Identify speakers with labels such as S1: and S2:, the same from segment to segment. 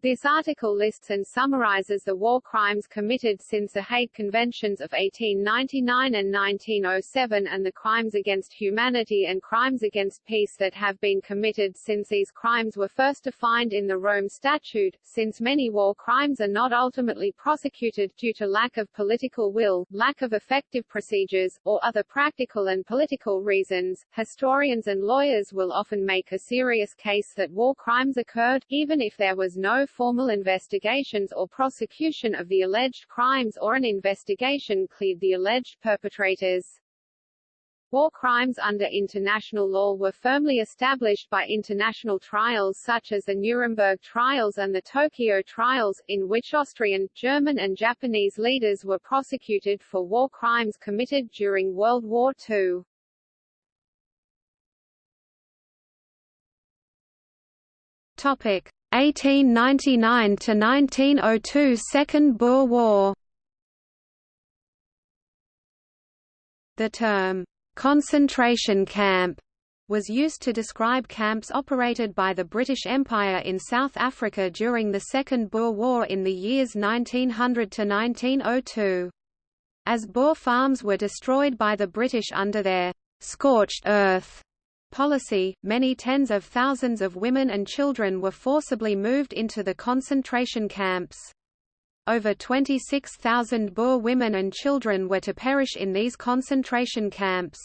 S1: This article lists and summarizes the war crimes committed since the Hague Conventions of 1899 and 1907 and the crimes against humanity and crimes against peace that have been committed since these crimes were first defined in the Rome Statute. Since many war crimes are not ultimately prosecuted due to lack of political will, lack of effective procedures, or other practical and political reasons, historians and lawyers will often make a serious case that war crimes occurred, even if there was no formal investigations or prosecution of the alleged crimes or an investigation cleared the alleged perpetrators. War crimes under international law were firmly established by international trials such as the Nuremberg trials and the Tokyo trials, in which Austrian, German and Japanese leaders were prosecuted for war crimes committed during World War II.
S2: Topic: 1899 to 1902 Second Boer War. The term concentration camp was used to describe camps operated by the British Empire in South Africa during the Second Boer War in the years 1900 to 1902. As Boer farms were destroyed by the British under their scorched earth policy, many tens of thousands of women and children were forcibly moved into the concentration camps. Over 26,000 Boer women and children were to perish in these concentration camps.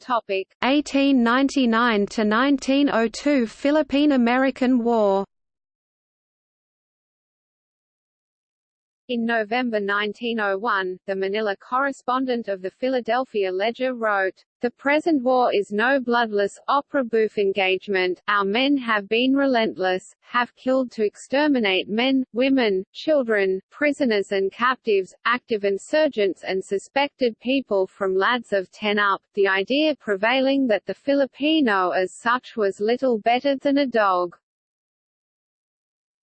S1: Topic
S2: 1899 to 1902 Philippine-American War
S1: In November 1901, the Manila correspondent of the Philadelphia Ledger wrote, The present war is no bloodless, opera-bouffe engagement, our men have been relentless, have killed to exterminate men, women, children, prisoners and captives, active insurgents and suspected people from lads of 10 up, the idea prevailing that the Filipino as such was little better than a dog.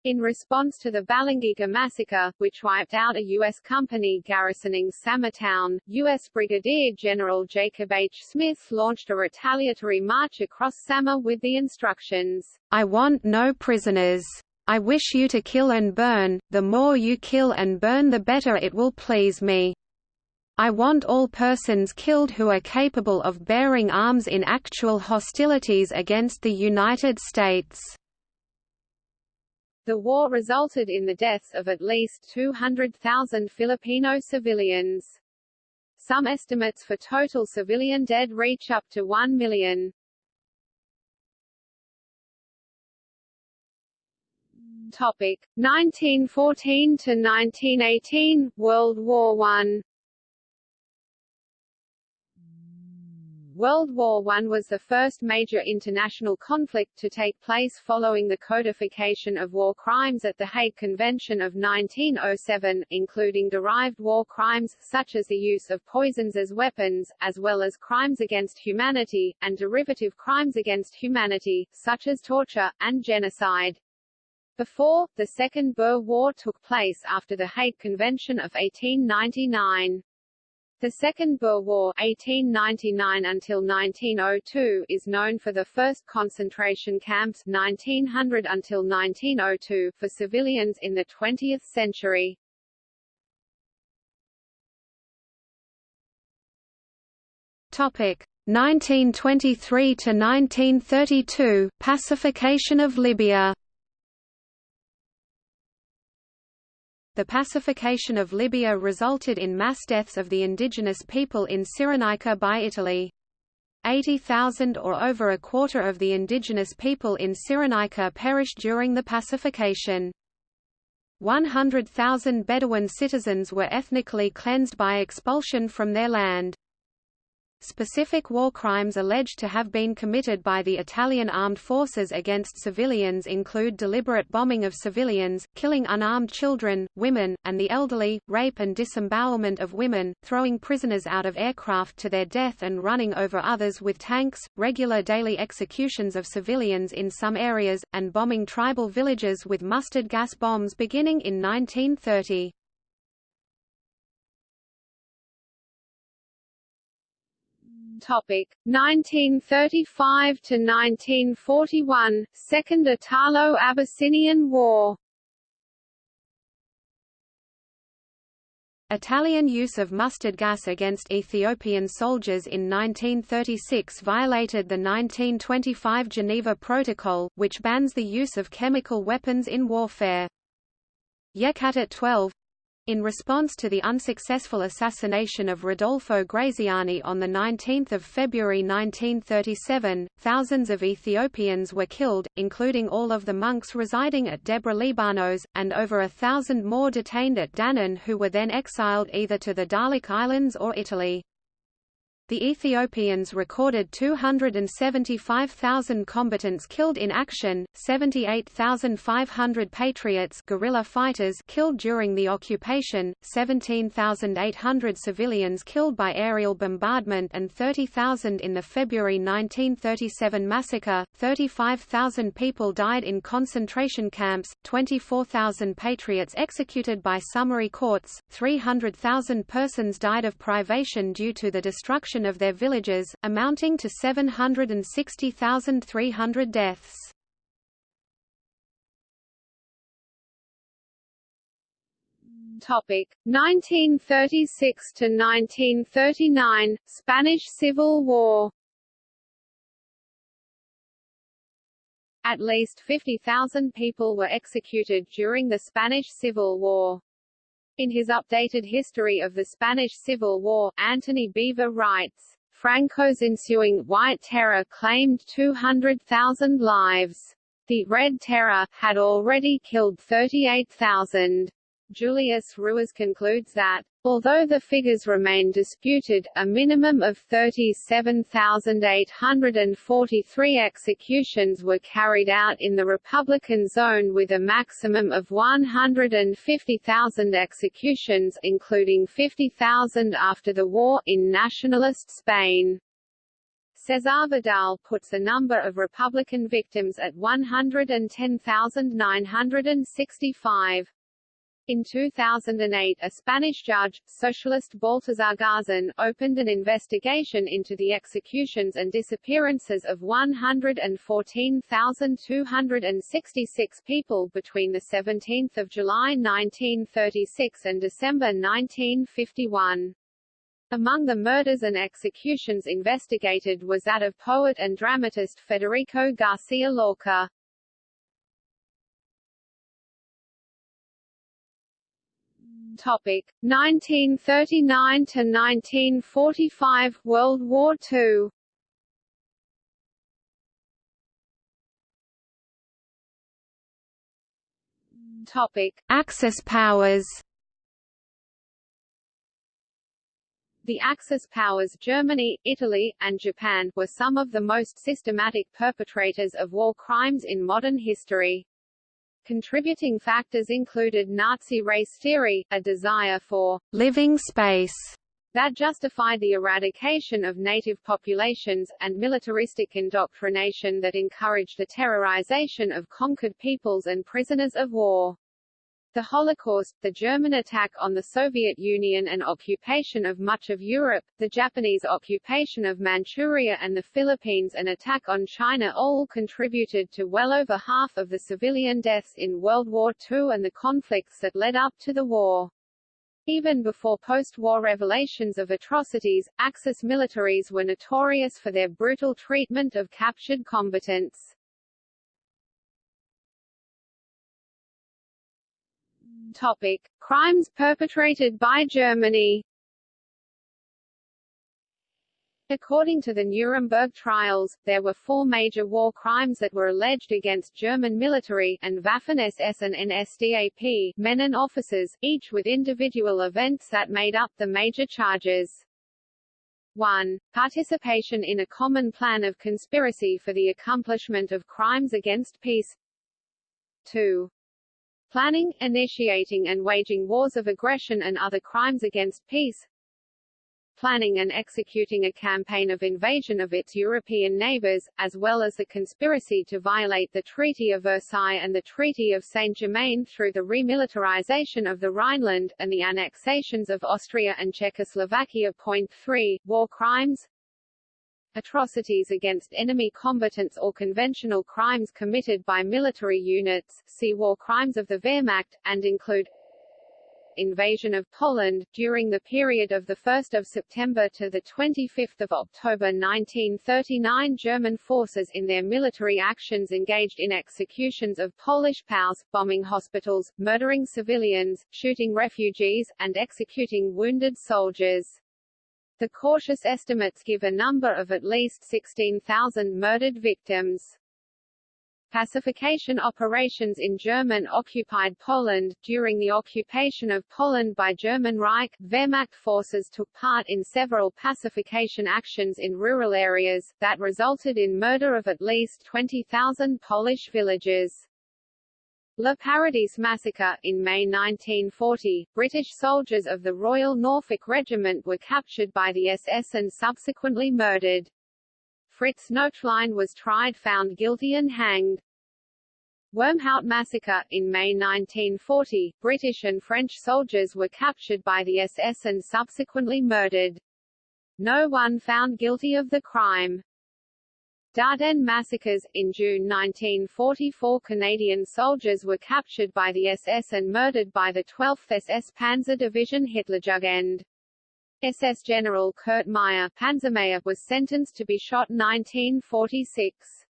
S1: In response to the Balangiga massacre, which wiped out a U.S. company garrisoning Town, U.S. Brigadier General Jacob H. Smith launched a retaliatory march across Samar with the instructions,
S2: I want no prisoners. I wish you to kill and burn, the more you kill and burn the better it will please me. I want all persons killed who are capable of bearing arms in actual hostilities against the United States.
S1: The war resulted in the deaths of at least 200,000 Filipino civilians. Some estimates for total civilian dead reach up to 1 million. Topic 1914 to 1918 World War 1 World War I was the first major international conflict to take place following the codification of war crimes at the Hague Convention of 1907, including derived war crimes, such as the use of poisons as weapons, as well as crimes against humanity, and derivative crimes against humanity, such as torture, and genocide. Before, the Second Boer War took place after the Hague Convention of 1899. The Second Boer War 1899 until 1902 is known for the first concentration camps 1900 until 1902 for civilians in the 20th century.
S2: Topic 1923 to 1932 Pacification of Libya The pacification of Libya resulted in mass deaths of the indigenous people in Cyrenaica by Italy. 80,000 or over a quarter of the indigenous people in Cyrenaica perished during the pacification. 100,000 Bedouin citizens were ethnically cleansed by expulsion from their land. Specific war crimes alleged to have been committed by the Italian armed forces against civilians include deliberate bombing of civilians, killing unarmed children, women, and the elderly, rape and disembowelment of women, throwing prisoners out of aircraft to their death and running over others with tanks, regular daily executions of civilians in some areas, and bombing tribal villages with mustard gas bombs beginning in 1930.
S1: Topic 1935 to 1941 Second Italo-Abyssinian War
S2: Italian use of mustard gas against Ethiopian soldiers in 1936 violated the 1925 Geneva Protocol, which bans the use of chemical weapons in warfare. Yekatit 12 in response to the unsuccessful assassination of Rodolfo Graziani on 19 February 1937, thousands of Ethiopians were killed, including all of the monks residing at Debre Libanos, and over a thousand more detained at Danan who were then exiled either to the Dahlak Islands or Italy. The Ethiopians recorded 275,000 combatants killed in action, 78,500 patriots guerrilla fighters killed during the occupation, 17,800 civilians killed by aerial bombardment and 30,000 in the February 1937 massacre, 35,000 people died in concentration camps, 24,000 patriots executed by summary courts, 300,000 persons died of privation due to the destruction destruction of their villages, amounting to 760,300 deaths.
S1: Topic 1936 to 1939 Spanish Civil War At least 50,000 people were executed during the Spanish Civil War. In his updated history of the Spanish Civil War, Antony Beevor writes, Franco's ensuing White Terror claimed 200,000 lives. The Red Terror had already killed 38,000. Julius Ruiz concludes that, although the figures remain disputed, a minimum of 37,843 executions were carried out in the Republican zone with a maximum of 150,000 executions including 50,000 after the war in nationalist Spain. Cesar Vidal puts the number of Republican victims at 110,965. In 2008 a Spanish judge, socialist Baltasar Garzón, opened an investigation into the executions and disappearances of 114,266 people between 17 July 1936 and December 1951. Among the murders and executions investigated was that of poet and dramatist Federico Garcia Lorca. Topic 1939 to 1945 World War II. Topic
S2: Axis powers.
S1: The Axis powers Germany, Italy, and Japan were some of the most systematic perpetrators of war crimes in modern history. Contributing factors included Nazi race theory, a desire for
S2: living space
S1: that justified the eradication of native populations, and militaristic indoctrination that encouraged the terrorization of conquered peoples and prisoners of war. The Holocaust, the German attack on the Soviet Union and occupation of much of Europe, the Japanese occupation of Manchuria and the Philippines and attack on China all contributed to well over half of the civilian deaths in World War II and the conflicts that led up to the war. Even before post-war revelations of atrocities, Axis militaries were notorious for their brutal treatment of captured combatants. Topic: Crimes perpetrated by Germany. According to the Nuremberg trials, there were four major war crimes that were alleged against German military and Waffen-SS and NSDAP men and officers, each with individual events that made up the major charges. 1. Participation in a common plan of conspiracy for the accomplishment of crimes against peace 2 planning, initiating and waging wars of aggression and other crimes against peace, planning and executing a campaign of invasion of its European neighbors, as well as the conspiracy to violate the Treaty of Versailles and the Treaty of Saint-Germain through the remilitarization of the Rhineland, and the annexations of Austria and Czechoslovakia. Point 3. War crimes atrocities against enemy combatants or conventional crimes committed by military units see War Crimes of the Wehrmacht, and include invasion of Poland, during the period of 1 September to 25 October 1939 German forces in their military actions engaged in executions of Polish POWs, bombing hospitals, murdering civilians, shooting refugees, and executing wounded soldiers. The cautious estimates give a number of at least 16,000 murdered victims. Pacification operations in German-occupied Poland During the occupation of Poland by German Reich, Wehrmacht forces took part in several pacification actions in rural areas, that resulted in murder of at least 20,000 Polish villagers. Le Paradis Massacre In May 1940, British soldiers of the Royal Norfolk Regiment were captured by the SS and subsequently murdered. Fritz Noetlein was tried found guilty and hanged. Wormhout Massacre In May 1940, British and French soldiers were captured by the SS and subsequently murdered. No one found guilty of the crime. Dardenne massacres In June 1944 Canadian soldiers were captured by the SS and murdered by the 12th SS Panzer Division Hitlerjugend. SS General Kurt Meyer Panzermeyer was sentenced to be shot 1946.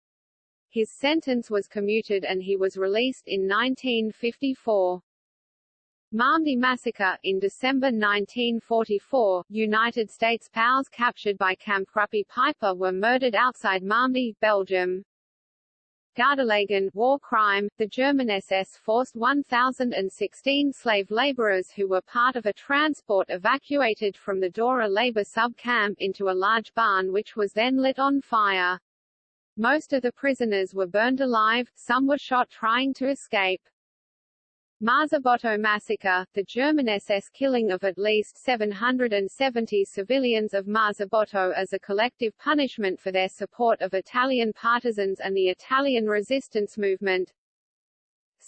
S1: His sentence was commuted and he was released in 1954. Malmedy Massacre In December 1944, United States POWs captured by Kampfgruppe Peiper were murdered outside Malmedy, Belgium. Gardelegen war crime, the German SS forced 1,016 slave laborers who were part of a transport evacuated from the Dora labor sub-camp into a large barn which was then lit on fire. Most of the prisoners were burned alive, some were shot trying to escape. Marzabotto massacre, the German SS killing of at least 770 civilians of Marzabotto as a collective punishment for their support of Italian partisans and the Italian resistance movement.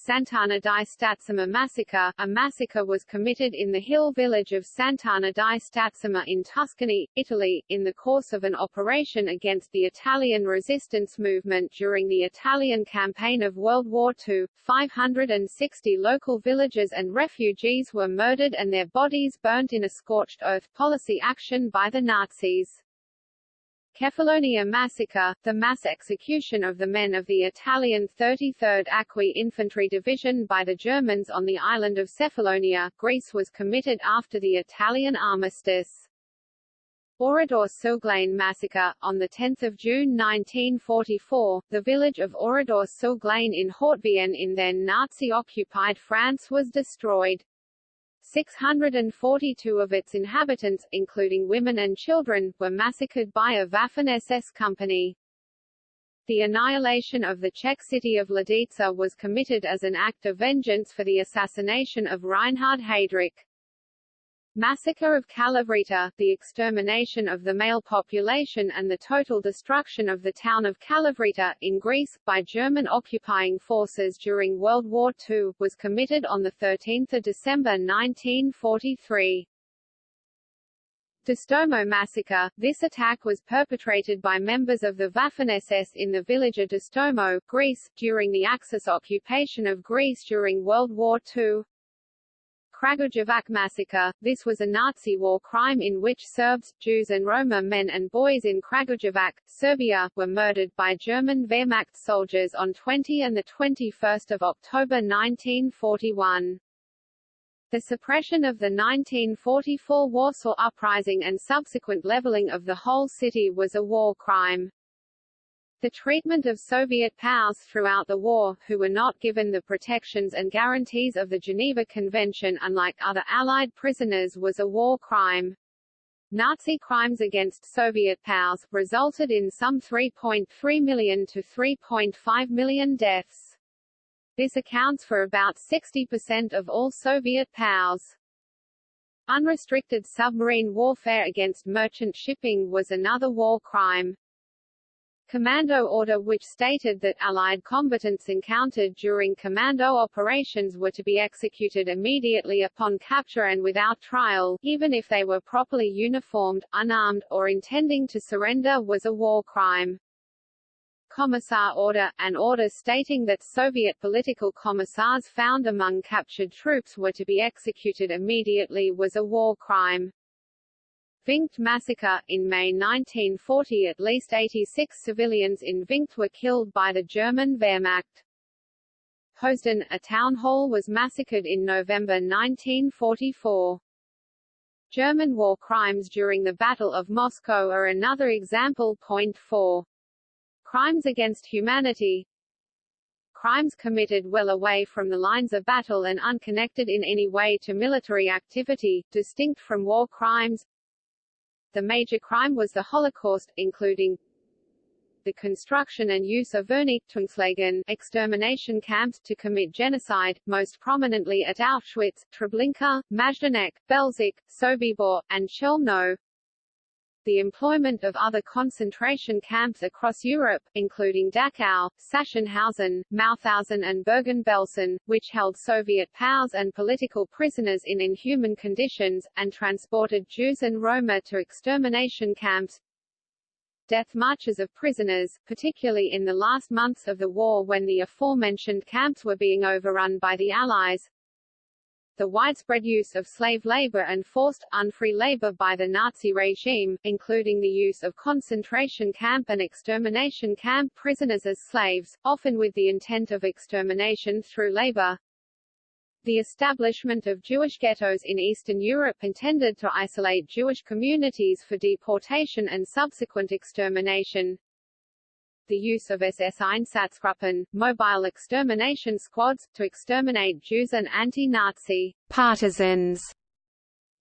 S1: Sant'Anna di Stazzema massacre A massacre was committed in the hill village of Sant'Anna di Stazzema in Tuscany, Italy, in the course of an operation against the Italian resistance movement during the Italian campaign of World War II. 560 local villagers and refugees were murdered and their bodies burnt in a scorched earth policy action by the Nazis. Kefalonia Massacre, the mass execution of the men of the Italian 33rd Acqui Infantry Division by the Germans on the island of Cefalonia, Greece was committed after the Italian armistice. Oradour-sur-Glane massacre, on 10 June 1944, the village of Oradour-sur-Glane in Haute-Vienne in then Nazi-occupied France was destroyed. 642 of its inhabitants, including women and children, were massacred by a Waffen-SS company. The annihilation of the Czech city of Lidice was committed as an act of vengeance for the assassination of Reinhard Heydrich. Massacre of Kalavryta, the extermination of the male population and the total destruction of the town of Kalavryta, in Greece, by German occupying forces during World War II, was committed on 13 December 1943. Distomo massacre, this attack was perpetrated by members of the Waffen-SS in the village of Distomo, Greece, during the Axis occupation of Greece during World War II. Kragujevac massacre. This was a Nazi war crime in which Serbs, Jews and Roma men and boys in Kragujevac, Serbia, were murdered by German Wehrmacht soldiers on 20 and 21 October 1941. The suppression of the 1944 Warsaw Uprising and subsequent leveling of the whole city was a war crime. The treatment of Soviet POWs throughout the war, who were not given the protections and guarantees of the Geneva Convention unlike other Allied prisoners was a war crime. Nazi crimes against Soviet POWs, resulted in some 3.3 million to 3.5 million deaths. This accounts for about 60% of all Soviet POWs. Unrestricted submarine warfare against merchant shipping was another war crime. Commando order which stated that Allied combatants encountered during commando operations were to be executed immediately upon capture and without trial, even if they were properly uniformed, unarmed, or intending to surrender was a war crime. Commissar Order, an order stating that Soviet political commissars found among captured troops were to be executed immediately was a war crime. Vinkt massacre. In May 1940 at least 86 civilians in Vinkt were killed by the German Wehrmacht. Heusden, a town hall was massacred in November 1944. German war crimes during the Battle of Moscow are another example. Point 4. Crimes against humanity Crimes committed well away from the lines of battle and unconnected in any way to military activity, distinct from war crimes the major crime was the Holocaust, including the construction and use of Vernichtungslager extermination camps to commit genocide, most prominently at Auschwitz, Treblinka, Majdanek, Belzec, Sobibor, and Chelmno the employment of other concentration camps across Europe, including Dachau, Sachsenhausen, Mauthausen and Bergen-Belsen, which held Soviet POWs and political prisoners in inhuman conditions, and transported Jews and Roma to extermination camps, death marches of prisoners, particularly in the last months of the war when the aforementioned camps were being overrun by the Allies, the widespread use of slave labor and forced, unfree labor by the Nazi regime, including the use of concentration camp and extermination camp prisoners as slaves, often with the intent of extermination through labor. The establishment of Jewish ghettos in Eastern Europe intended to isolate Jewish communities for deportation and subsequent extermination the use of SS Einsatzgruppen, mobile extermination squads, to exterminate Jews and anti-Nazi
S2: partisans.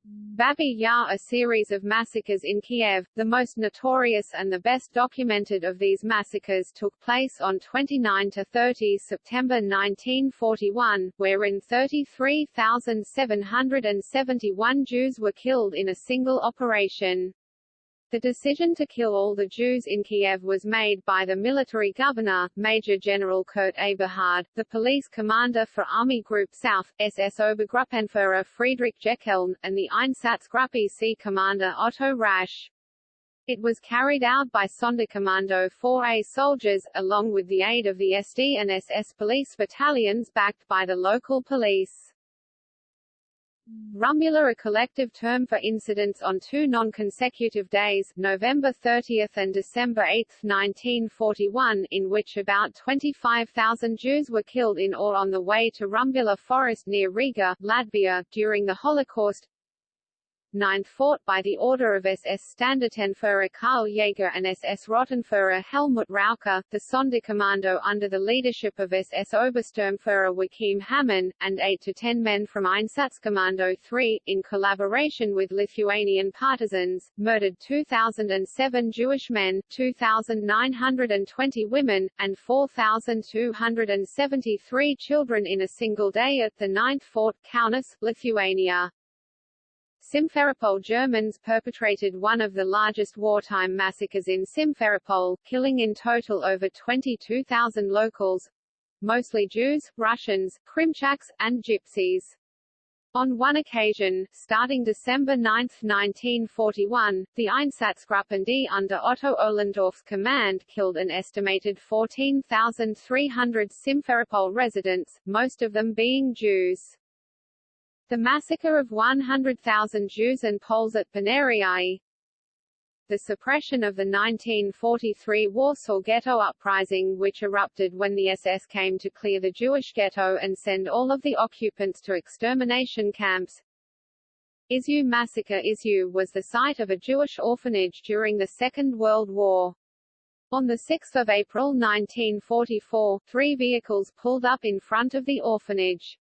S1: Babi Yar a series of massacres in Kiev, the most notorious and the best documented of these massacres took place on 29–30 September 1941, wherein 33,771 Jews were killed in a single operation. The decision to kill all the Jews in Kiev was made by the military governor, Major General Kurt Eberhard, the police commander for Army Group South, SS Obergruppenführer Friedrich Jeckeln, and the Einsatzgruppe C commander Otto Rasch. It was carried out by Sonderkommando 4A soldiers, along with the aid of the SD and SS police battalions backed by the local police. Rumbula a collective term for incidents on two non-consecutive days, November 30 and December 8, 1941, in which about 25,000 Jews were killed in or on the way to Rumbula Forest near Riga, Latvia, during the Holocaust. 9th Fort by the order of SS Standartenführer Karl Jaeger and SS Rottenführer Helmut Rauca, the Sonderkommando under the leadership of SS Obersturmführer Joachim Hamann, and 8 to 10 men from Einsatzkommando 3, in collaboration with Lithuanian partisans, murdered 2,007 Jewish men, 2,920 women, and 4,273 children in a single day at the 9th Fort, Kaunas, Lithuania. Simferopol Germans perpetrated one of the largest wartime massacres in Simferopol, killing in total over 22,000 locals, mostly Jews, Russians, Krimchaks, and Gypsies. On one occasion, starting December 9, 1941, the Einsatzgruppen D under Otto Ohlendorf's command killed an estimated 14,300 Simferopol residents, most of them being Jews. The massacre of 100,000 Jews and Poles at Paneriai, the suppression of the 1943 Warsaw Ghetto Uprising which erupted when the SS came to clear the Jewish ghetto and send all of the occupants to extermination camps. Izieu Massacre Izieu was the site of a Jewish orphanage during the Second World War. On 6 April 1944, three vehicles pulled up in front of the orphanage.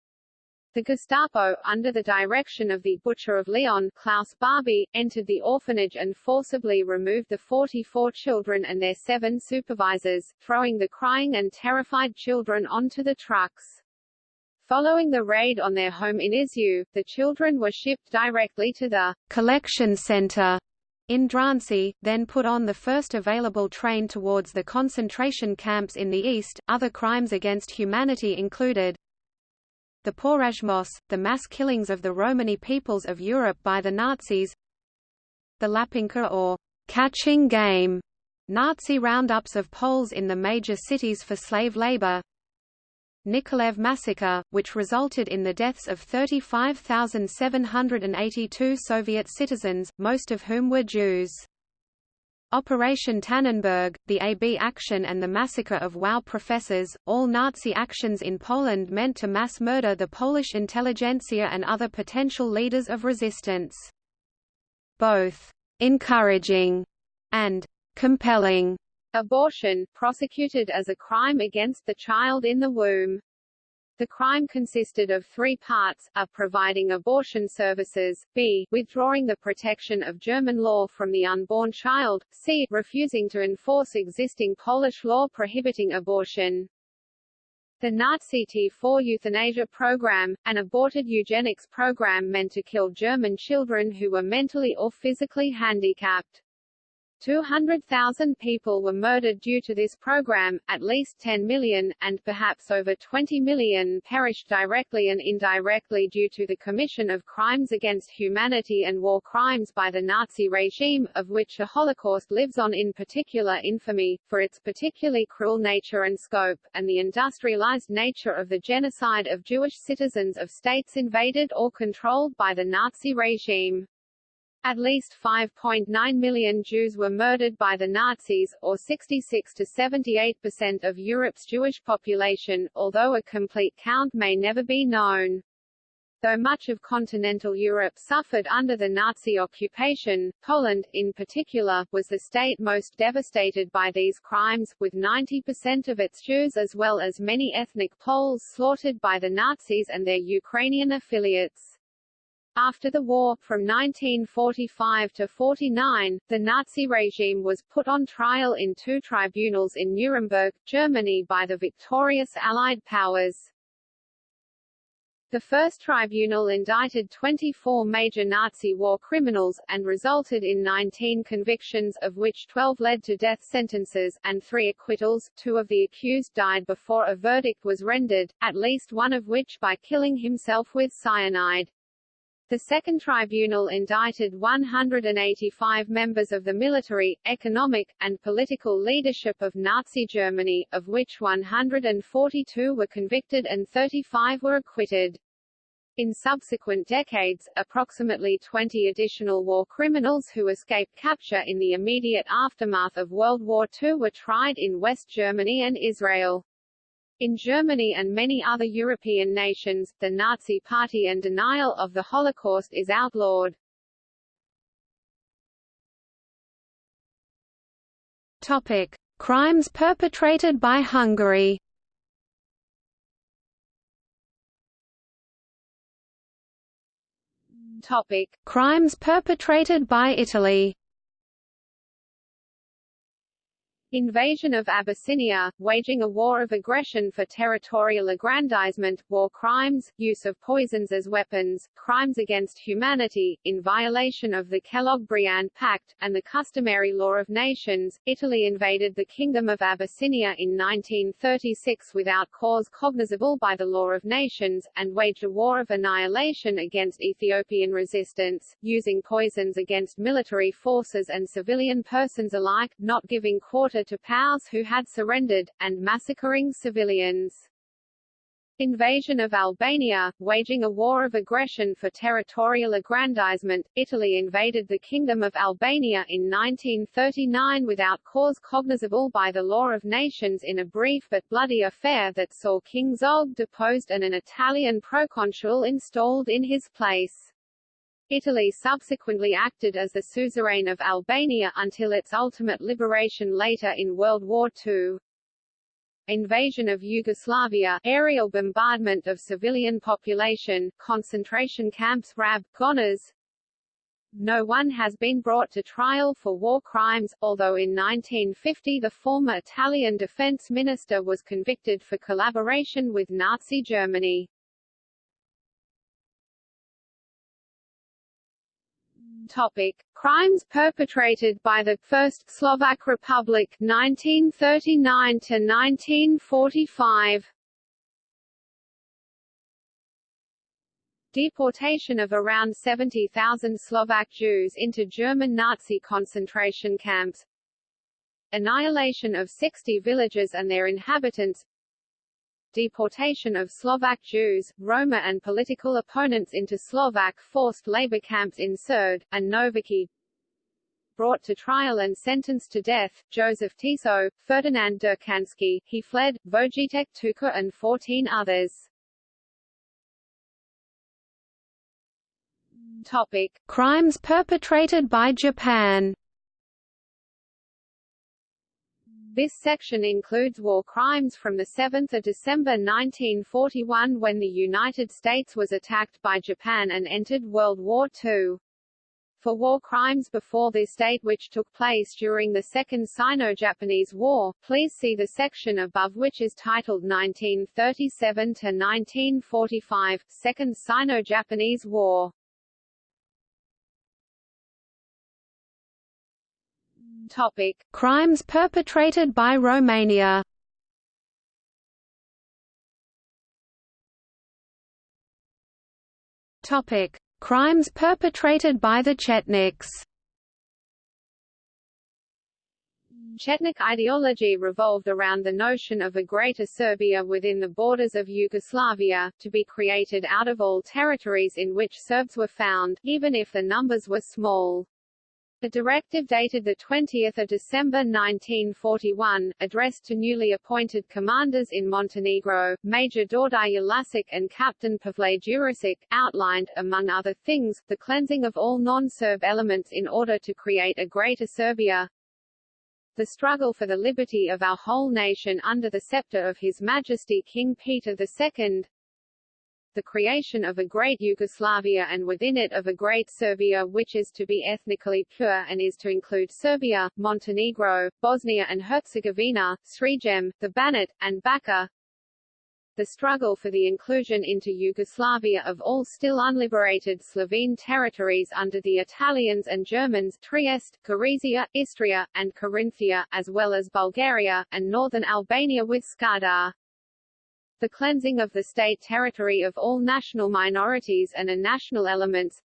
S1: The Gestapo, under the direction of the Butcher of Lyon Klaus Barbie, entered the orphanage and forcibly removed the 44 children and their seven supervisors, throwing the crying and terrified children onto the trucks. Following the raid on their home in Izieu, the children were shipped directly to the collection center
S2: in Drancy, then put on the first available train towards the concentration camps in the east. Other crimes against humanity included the Porajmos, the mass killings of the Romani peoples of Europe by the Nazis, the Łapanka or catching game, Nazi roundups of Poles in the major cities for slave labor, Nikolaev massacre, which resulted in the deaths of 35,782 Soviet citizens, most of whom were Jews. Operation Tannenberg, the AB action and the massacre of Lwów professors, all Nazi actions in Poland meant to mass murder the Polish intelligentsia and other potential leaders of resistance. Both encouraging and compelling
S1: abortion, prosecuted as a crime against the child in the womb. The crime consisted of three parts, a. providing abortion services, b. withdrawing the protection of German law from the unborn child, c. refusing to enforce existing Polish law prohibiting abortion. The Nazi T4 euthanasia program, an aborted eugenics program meant to kill German children who were mentally or physically handicapped. 200,000 people were murdered due to this program, at least 10 million, and perhaps over 20 million perished directly and indirectly due to the commission of crimes against humanity and war crimes by the Nazi regime, of which the Holocaust lives on in particular infamy, for its particularly cruel nature and scope, and the industrialized nature of the genocide of Jewish citizens of states invaded or controlled by the Nazi regime. At least 5.9 million Jews were murdered by the Nazis, or 66 to 78 percent of Europe's Jewish population, although a complete count may never be known. Though much of continental Europe suffered under the Nazi occupation, Poland, in particular, was the state most devastated by these crimes, with 90% of its Jews as well as many ethnic Poles slaughtered by the Nazis and their Ukrainian affiliates. After the war, from 1945 to 49, the Nazi regime was put on trial in two tribunals in Nuremberg, Germany by the victorious Allied powers. The first tribunal indicted 24 major Nazi war criminals, and resulted in 19 convictions of which 12 led to death sentences, and three acquittals, two of the accused died before a verdict was rendered, at least one of which by killing himself with cyanide. The Second Tribunal indicted 185 members of the military, economic, and political leadership of Nazi Germany, of which 142 were convicted and 35 were acquitted. In subsequent decades, approximately 20 additional war criminals who escaped capture in the immediate aftermath of World War II were tried in West Germany and Israel. In Germany and many other European nations, the Nazi Party and denial of the Holocaust is outlawed.
S2: Topic: Crimes perpetrated by Hungary.
S1: Topic:
S2: Crimes perpetrated by Italy.
S1: Invasion of Abyssinia, waging a war of aggression for territorial aggrandizement, war crimes, use of poisons as weapons, crimes against humanity, in violation of the Kellogg-Briand Pact, and the customary law of nations, Italy invaded the Kingdom of Abyssinia in 1936 without cause cognizable by the law of nations, and waged a war of annihilation against Ethiopian resistance, using poisons against military forces and civilian persons alike, not giving quarter to POWs who had surrendered, and massacring civilians. Invasion of Albania, waging a war of aggression for territorial aggrandizement, Italy invaded the Kingdom of Albania in 1939 without cause cognizable by the law of nations in a brief but bloody affair that saw King Zog deposed and an Italian proconsul installed in his place. Italy subsequently acted as the suzerain of Albania until its ultimate liberation later in World War II. Invasion of Yugoslavia, aerial bombardment of civilian population, concentration camps RAB, Gonars. No one has been brought to trial for war crimes, although in 1950 the former Italian defense minister was convicted for collaboration with Nazi Germany. Topic: Crimes perpetrated by the First Slovak Republic 1939 to 1945 Deportation of around 70,000 Slovak Jews into German Nazi concentration camps. Annihilation of 60 villages and their inhabitants Deportation of Slovak Jews, Roma and political opponents into Slovak forced labor camps in Sereď, and Nováky Brought to trial and sentenced to death, Joseph Tiso, Ferdinand Durkansky, he fled, Vojtech Tuka and 14 others. Topic.
S2: Crimes perpetrated by Japan
S1: This section includes war crimes from 7 December 1941 when the United States was attacked by Japan and entered World War II. For war crimes before this date which took place during the Second Sino-Japanese War, please see the section above which is titled 1937–1945, Second Sino-Japanese War. Topic:
S2: Crimes perpetrated by Romania. Topic: Crimes perpetrated by the Chetniks.
S1: Chetnik ideology revolved around the notion of a Greater Serbia within the borders of Yugoslavia, to be created out of all territories in which Serbs were found, even if the numbers were small. The directive dated 20 December 1941, addressed to newly appointed commanders in Montenegro, Major Đorđije Lašić and Captain Pavle Đurišić, outlined, among other things, the cleansing of all non-Serb elements in order to create a Greater Serbia, the struggle for the liberty of our whole nation under the scepter of His Majesty King Peter II, the creation of a great Yugoslavia and within it of a great Serbia which is to be ethnically pure and is to include Serbia, Montenegro, Bosnia and Herzegovina, Srem, the Banat, and Bačka. The struggle for the inclusion into Yugoslavia of all still unliberated Slovene territories under the Italians and Germans Trieste, Gorizia, Istria, and Carinthia, as well as Bulgaria, and northern Albania with Skadar the cleansing of the state territory of all national minorities and a national elements,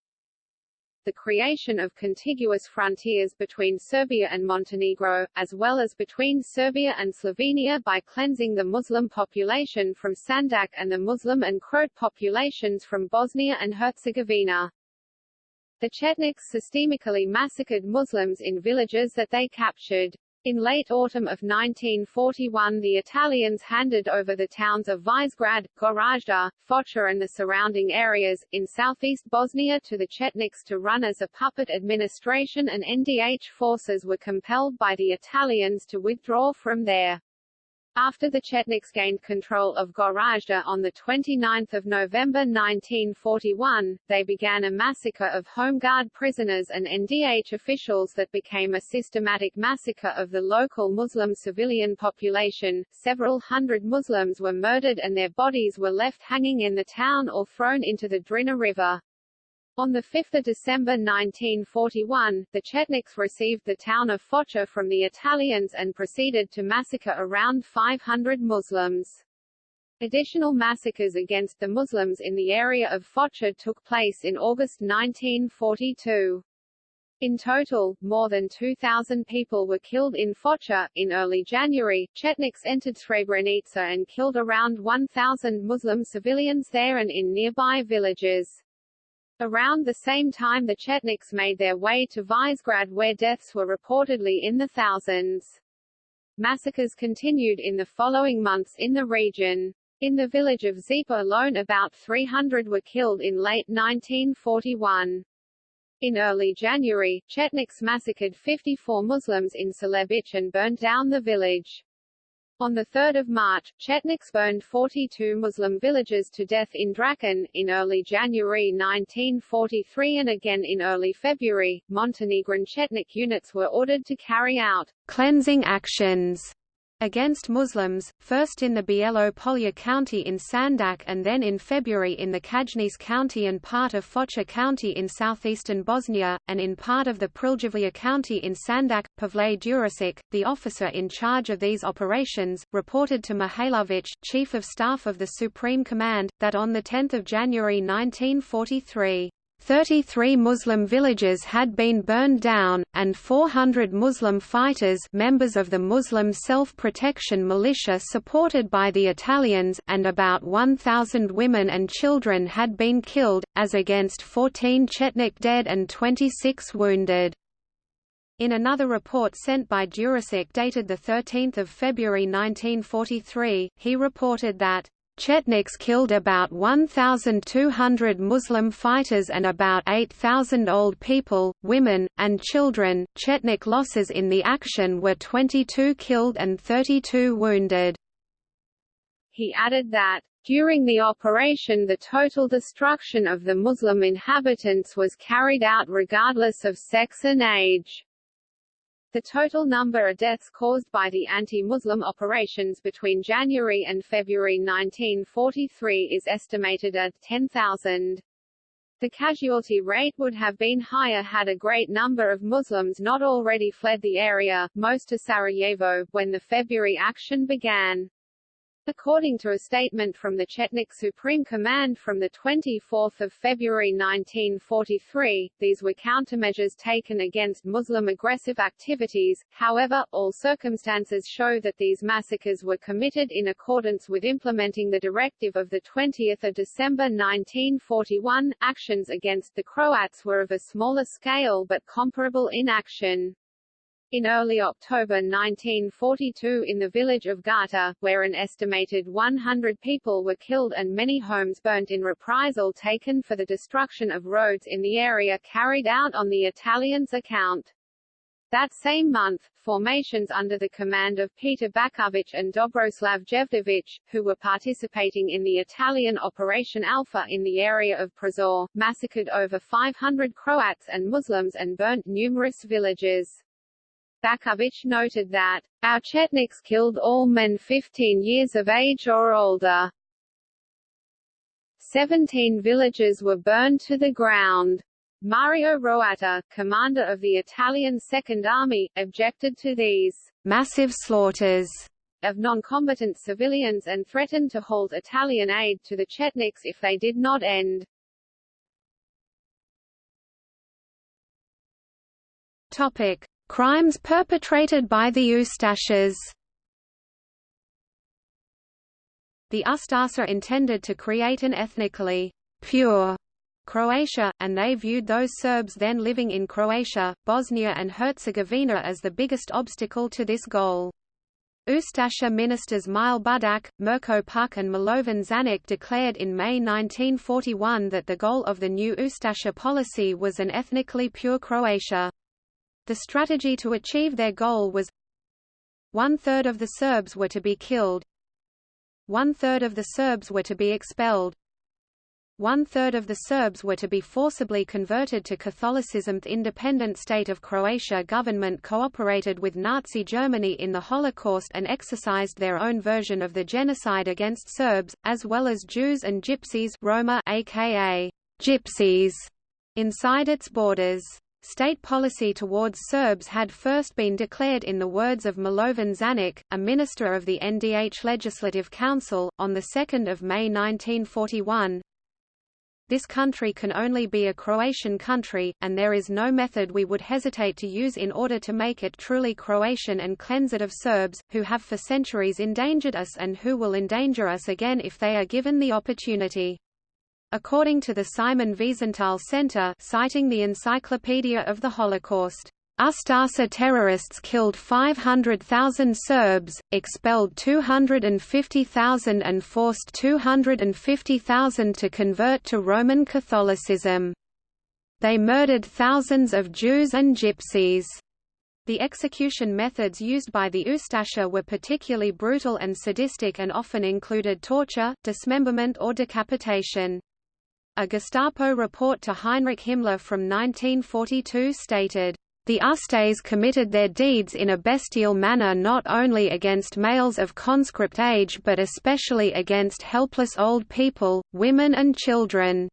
S1: the creation of contiguous frontiers between Serbia and Montenegro, as well as between Serbia and Slovenia by cleansing the Muslim population from Sandžak and the Muslim and Croat populations from Bosnia and Herzegovina. The Chetniks systemically massacred Muslims in villages that they captured. In late autumn of 1941 the Italians handed over the towns of Visegrad, Goražde, Foča and the surrounding areas, in southeast Bosnia to the Chetniks to run as a puppet administration and NDH forces were compelled by the Italians to withdraw from there. After the Chetniks gained control of Goražde on 29 November 1941, they began a massacre of Home Guard prisoners and NDH officials that became a systematic massacre of the local Muslim civilian population. Several hundred Muslims were murdered and their bodies were left hanging in the town or thrown into the Drina River. On 5 December 1941, the Chetniks received the town of Foča from the Italians and proceeded to massacre around 500 Muslims. Additional massacres against the Muslims in the area of Foča took place in August 1942. In total, more than 2,000 people were killed in Foča. In early January, Chetniks entered Srebrenica and killed around 1,000 Muslim civilians there and in nearby villages. Around the same time the Chetniks made their way to Visegrad where deaths were reportedly in the thousands. Massacres continued in the following months in the region. In the village of Zepa alone about 300 were killed in late 1941. In early January, Chetniks massacred 54 Muslims in Celebic and burned down the village. On 3 March, Chetniks burned 42 Muslim villages to death in Draken. In early January 1943 and again in early February, Montenegrin Chetnik units were ordered to carry out
S2: cleansing actions against Muslims, first in the Bielo-Polje County in Sandžak and then in February in the Čajniče County and part of Foča County in southeastern Bosnia, and in part of the Pljevlja County in Sandžak. Pavle Đurišić, the officer in charge of these operations, reported to Mihailović, Chief of Staff of the Supreme Command, that on 10 January 1943, 33 Muslim villages had been burned down, and 400 Muslim fighters members of the Muslim self-protection militia supported by the Italians and about 1,000 women and children had been killed, as against 14 Chetnik dead and 26 wounded. In another report sent by Đurišić dated 13 February 1943, he reported that Chetniks killed about 1,200 Muslim fighters and about 8,000 old people, women, and children. Chetnik losses in the action were 22 killed and 32 wounded.
S1: He added that, during the operation the total destruction of the Muslim inhabitants was carried out regardless of sex and age. The total number of deaths caused by the anti-Muslim operations between January and February 1943 is estimated at 10,000. The casualty rate would have been higher had a great number of Muslims not already fled the area, most to Sarajevo, when the February action began. According to a statement from the Chetnik Supreme Command from 24 February 1943, these were countermeasures taken against Muslim aggressive activities, however, all circumstances show that these massacres were committed in accordance with implementing the directive of 20 December 1941. Actions against the Croats were of a smaller scale but comparable in action. In early October 1942 in the village of Gata, where an estimated 100 people were killed and many homes burnt in reprisal taken for the destruction of roads in the area carried out on the Italians' account. That same month, formations under the command of Petar Baćović and Dobroslav Jevtovic, who were participating in the Italian Operation Alpha in the area of Prozor, massacred over 500 Croats and Muslims and burnt numerous villages. Baćović noted that, Our Chetniks killed all men 15 years of age or older. Seventeen villages were burned to the ground. Mario Roatta, commander of the Italian Second Army, objected to these massive slaughters of non-combatant civilians and threatened to halt Italian aid to the Chetniks if they did not end.
S2: Topic: Crimes perpetrated by the Ustašas The Ustaša intended to create an ethnically pure Croatia, and they viewed those Serbs then living in Croatia, Bosnia and Herzegovina as the biggest obstacle to this goal. Ustasha ministers Mile Budak, Mirko Puk and Milovan Žanić declared in May 1941 that the goal of the new Ustasha policy was an ethnically pure Croatia. The strategy to achieve their goal was one-third of the Serbs were to be killed one-third of the Serbs were to be expelled one-third of the Serbs were to be forcibly converted to Catholicism. The independent state of Croatia government cooperated with Nazi Germany in the Holocaust and exercised their own version of the genocide against Serbs, as well as Jews and Gypsies Roma aka Gypsies, inside its borders. State policy towards Serbs had first been declared in the words of Milovan Žanić, a minister of the NDH Legislative Council, on 2 May 1941. This country can only be a Croatian country, and there is no method we would hesitate to use in order to make it truly Croatian and cleanse it of Serbs, who have for centuries endangered us and who will endanger us again if they are given the opportunity. According to the Simon Wiesenthal Center citing the Encyclopedia of the Holocaust, Ustaša terrorists killed 500,000 Serbs, expelled 250,000 and forced 250,000 to convert to Roman Catholicism. They murdered thousands of Jews and Gypsies. The execution methods used by the Ustasha were particularly brutal and sadistic and often included torture, dismemberment or decapitation. A Gestapo report to Heinrich Himmler from 1942 stated, The Ustaše committed their deeds in a bestial manner not only against males of conscript age but especially against helpless old people, women and children.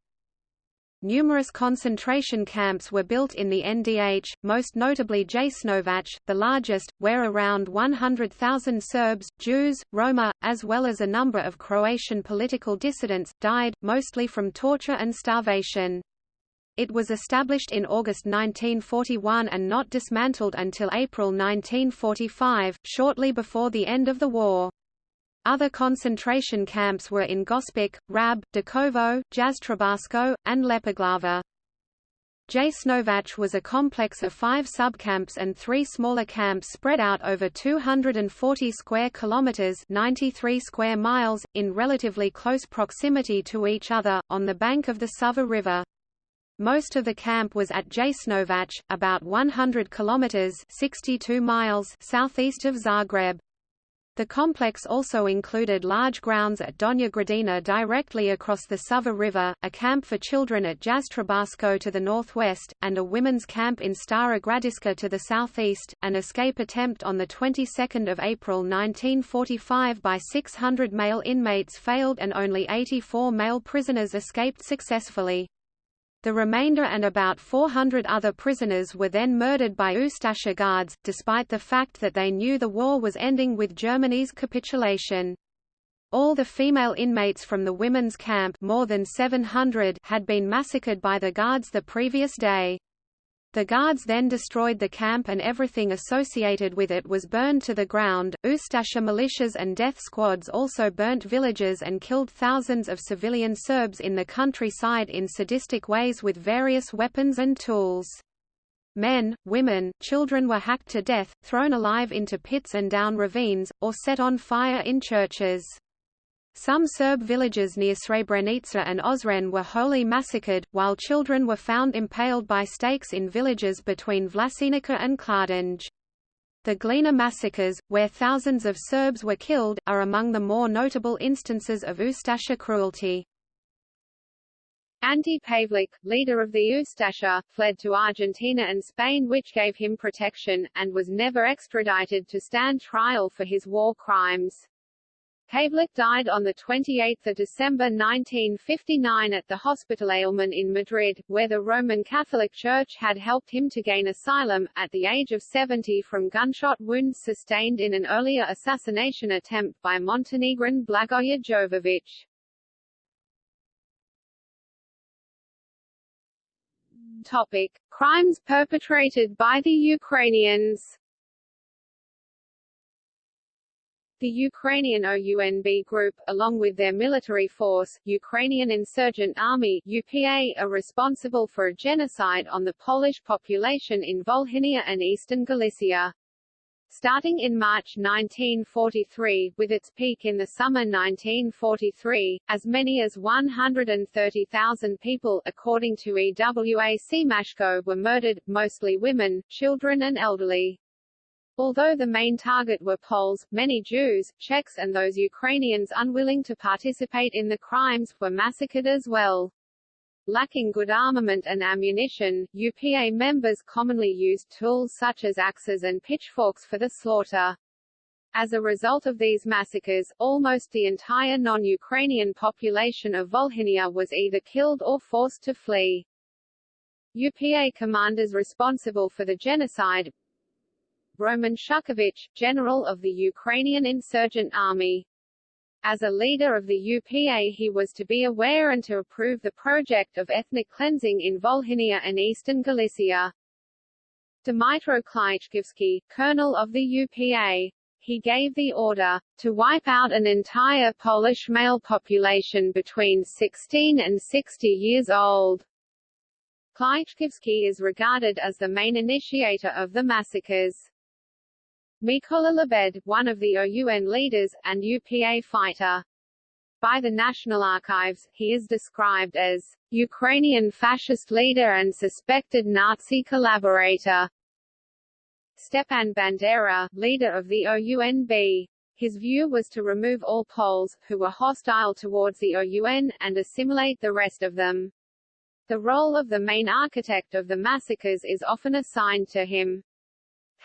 S2: Numerous concentration camps were built in the NDH, most notably Jasenovac, the largest, where around 100,000 Serbs, Jews, Roma, as well as a number of Croatian political dissidents, died, mostly from torture and starvation. It was established in August 1941 and not dismantled until April 1945, shortly before the end of the war. Other concentration camps were in Gospic, Rab, Đakovo, Jastrebarsko, and Lepoglava. Jasenovac was a complex of five subcamps and three smaller camps spread out over 240 square kilometers (93 square miles) in relatively close proximity to each other on the bank of the Sava River. Most of the camp was at Jasenovac, about 100 kilometers (62 miles) southeast of Zagreb. The complex also included large grounds at Donja Gradina directly across the Sava River, a camp for children at Jastrebarsko to the northwest, and a women's camp in Stara Gradiška to the southeast. An escape attempt on the 22nd of April 1945 by 600 male inmates failed and only 84 male prisoners escaped successfully. The remainder and about 400 other prisoners were then murdered by Ustasha guards, despite the fact that they knew the war was ending with Germany's capitulation. All the female inmates from the women's camp more than 700 had been massacred by the guards the previous day. The guards then destroyed the camp and everything associated with it was burned to the ground. Ustasha militias and death squads also burnt villages and killed thousands of civilian Serbs in the countryside in sadistic ways with various weapons and tools. Men, women, children were hacked to death, thrown alive into pits and down ravines, or set on fire in churches. Some Serb villages near Srebrenica and Ozren were wholly massacred, while children were found impaled by stakes in villages between Vlasenica and Kladanj. The Glina massacres, where thousands of Serbs were killed, are among the more notable instances of Ustasha cruelty.
S1: Ante Pavelić, leader of the Ustasha, fled to Argentina and Spain which gave him protection, and was never extradited to stand trial for his war crimes. Pavelić died on 28 December 1959 at the Hospital Alemán in Madrid, where the Roman Catholic Church had helped him to gain asylum, at the age of 70 from gunshot wounds sustained in an earlier assassination attempt by Montenegrin Blagoje Jovović. Topic. Crimes perpetrated by the Ukrainians The Ukrainian OUNB group, along with their military force, Ukrainian Insurgent Army UPA, are responsible for a genocide on the Polish population in Volhynia and eastern Galicia. Starting in March 1943, with its peak in the summer 1943, as many as 130,000 people, according to Ewa Siemaszko, were murdered, mostly women, children and elderly. Although the main target were Poles, many Jews, Czechs and those Ukrainians unwilling to participate in the crimes, were massacred as well. Lacking good armament and ammunition, UPA members commonly used tools such as axes and pitchforks for the slaughter. As a result of these massacres, almost the entire non-Ukrainian population of Volhynia was either killed or forced to flee. UPA commanders responsible for the genocide, Roman Shukhevych, general of the Ukrainian insurgent army. As a leader of the UPA he was to be aware and to approve the project of ethnic cleansing in Volhynia and eastern Galicia. Dmytro Klyachkivsky, colonel of the UPA. He gave the order, to wipe out an entire Polish male population between 16 and 60 years old. Klyachkivsky is regarded as the main initiator of the massacres. Mykola Lebed, one of the OUN leaders, and UPA fighter. By the National Archives, he is described as Ukrainian fascist leader and suspected Nazi collaborator. Stepan Bandera, leader of the OUNB. His view was to remove all Poles, who were hostile towards the OUN, and assimilate the rest of them. The role of the main architect of the massacres is often assigned to him.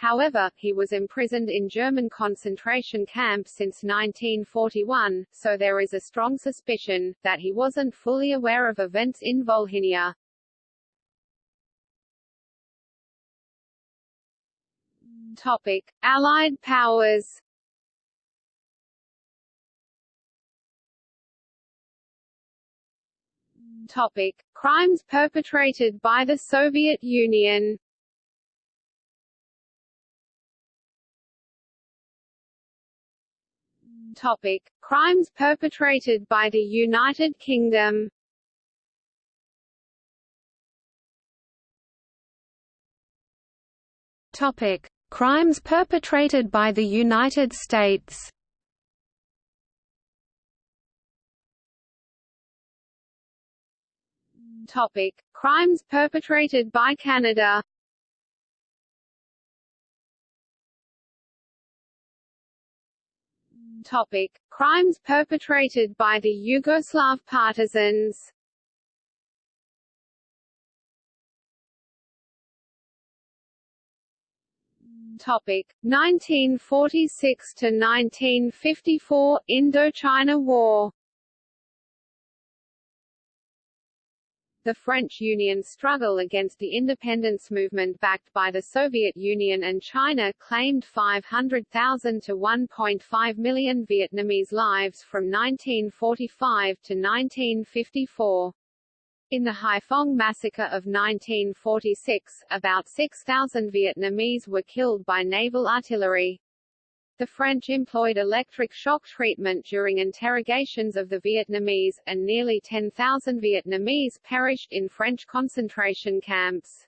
S1: However, he was imprisoned in German concentration camps since 1941, so there is a strong suspicion, that he wasn't fully aware of events in Volhynia. Topic. Allied powers Topic. Crimes perpetrated by the Soviet Union Topic: Crimes perpetrated by the United Kingdom.
S2: Topic: Crimes perpetrated by the United States.
S1: Topic: Crimes perpetrated by Canada. Topic: Crimes perpetrated by the Yugoslav partisans. Topic: 1946 to 1954 Indochina War. The French Union struggle against the independence movement backed by the Soviet Union and China claimed 500,000 to 1.5 million Vietnamese lives from 1945 to 1954. In the Haiphong massacre of 1946, about 6,000 Vietnamese were killed by naval artillery. The French employed electric shock treatment during interrogations of the Vietnamese, and nearly 10,000 Vietnamese perished in French concentration camps.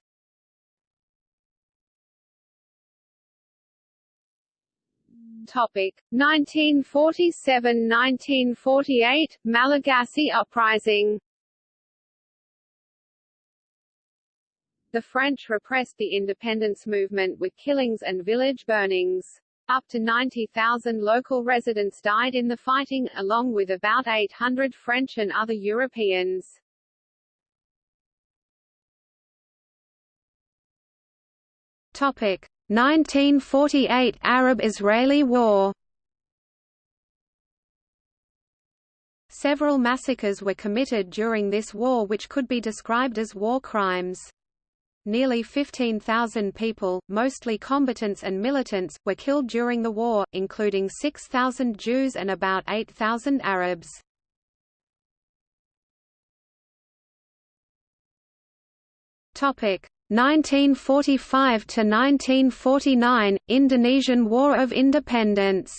S1: Topic 1947–1948 Malagasy uprising The French repressed the independence movement with killings and village burnings. Up to 90,000 local residents died in the fighting, along with about 800 French and other Europeans.
S2: Topic 1948 Arab-Israeli War Several massacres were committed during this war which could be described as war crimes. Nearly 15,000 people, mostly combatants and militants, were killed during the war, including 6,000 Jews and about 8,000 Arabs. Topic 1945 to 1949 Indonesian War of Independence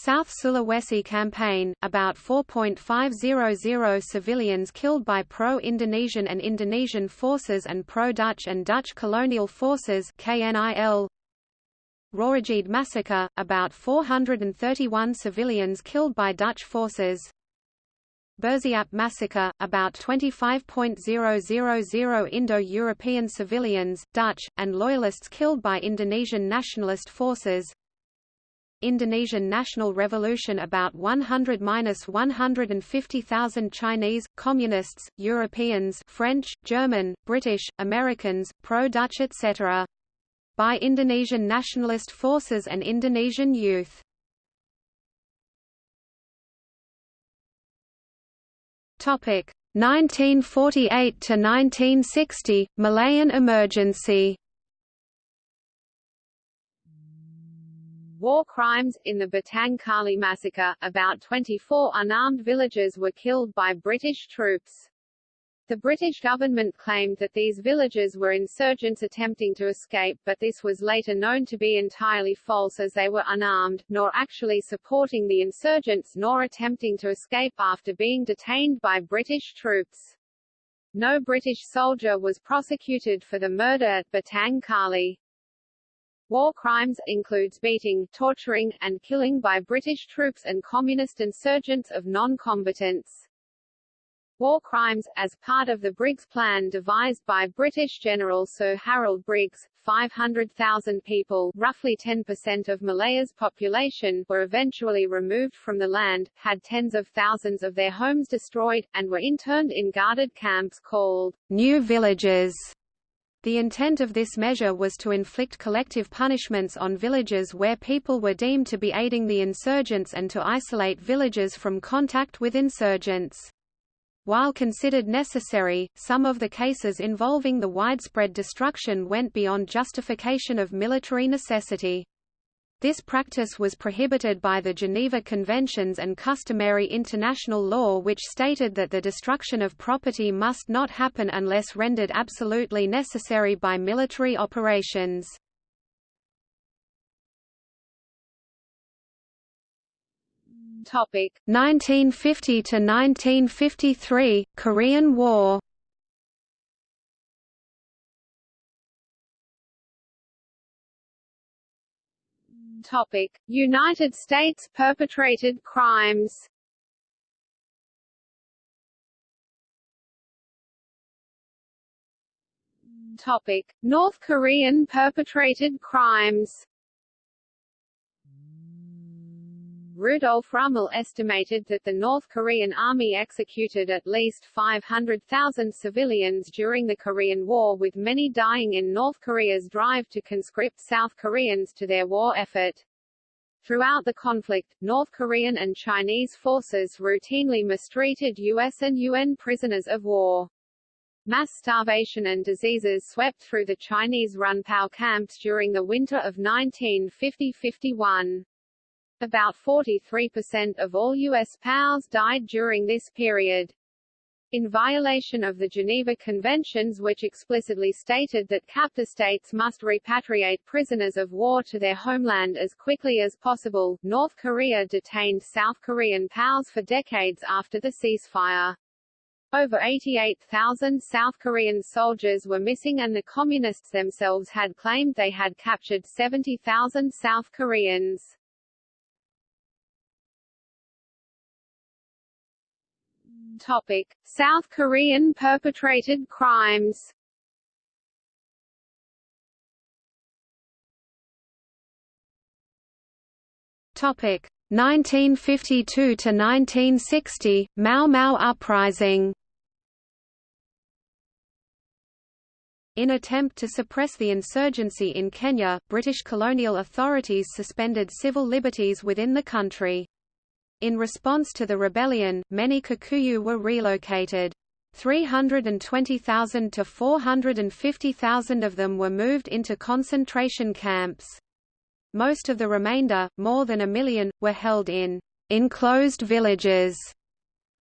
S2: South Sulawesi campaign, about 4.500 civilians killed by pro-Indonesian and Indonesian forces and pro-Dutch and Dutch colonial forces KNIL. Rawagede massacre, about 431 civilians killed by Dutch forces. Bersiap massacre, about 25.000 Indo-European civilians, Dutch, and Loyalists killed by Indonesian nationalist forces. Indonesian National Revolution about 100–150,000 Chinese, Communists, Europeans French, German, British, Americans, pro-Dutch etc. by Indonesian nationalist forces and Indonesian youth. Topic 1948 to 1960 Malayan emergency
S1: war crimes. In the Batang Kali massacre, about 24 unarmed villagers were killed by British troops. The British government claimed that these villagers were insurgents attempting to escape but this was later known to be entirely false as they were unarmed, nor actually supporting the insurgents nor attempting to escape after being detained by British troops. No British soldier was prosecuted for the murder at Batang Kali. War crimes includes beating, torturing, and killing by British troops and communist insurgents of non-combatants. War crimes, as part of the Briggs Plan devised by British General Sir Harold Briggs, 500,000 people roughly 10% of Malaya's population were eventually removed from the land, had tens of thousands of their homes destroyed, and were interned in guarded camps called
S2: new villages. The intent of this measure was to inflict collective punishments on villages where people were deemed to be aiding the insurgents and to isolate villages from contact with insurgents. While considered necessary, some of the cases involving the widespread destruction went beyond justification of military necessity. This practice was prohibited by the Geneva Conventions and customary international law which stated that the destruction of property must not happen unless rendered absolutely necessary by military operations.
S1: Topic
S2: 1950 to 1953 Korean War
S1: Topic United States perpetrated crimes. Topic North Korean perpetrated crimes Rudolf Rummel estimated that the North Korean army executed at least 500,000 civilians during the Korean War with many dying in North Korea's drive to conscript South Koreans to their war effort. Throughout the conflict, North Korean and Chinese forces routinely mistreated U.S. and UN prisoners of war. Mass starvation and diseases swept through the Chinese-run POW camps during the winter of 1950–51. About 43% of all U.S. POWs died during this period. In violation of the Geneva Conventions which explicitly stated that captor states must repatriate prisoners of war to their homeland as quickly as possible, North Korea detained South Korean POWs for decades after the ceasefire. Over 88,000 South Korean soldiers were missing and the Communists themselves had claimed they had captured 70,000 South Koreans. Topic: South Korean perpetrated crimes.
S2: Topic: 1952 to 1960 Mau Mau uprising. In attempt to suppress the insurgency in Kenya, British colonial authorities suspended civil liberties within the country. In response to the rebellion, many Kikuyu were relocated. 320,000 to 450,000 of them were moved into concentration camps. Most of the remainder, more than a million, were held in enclosed villages.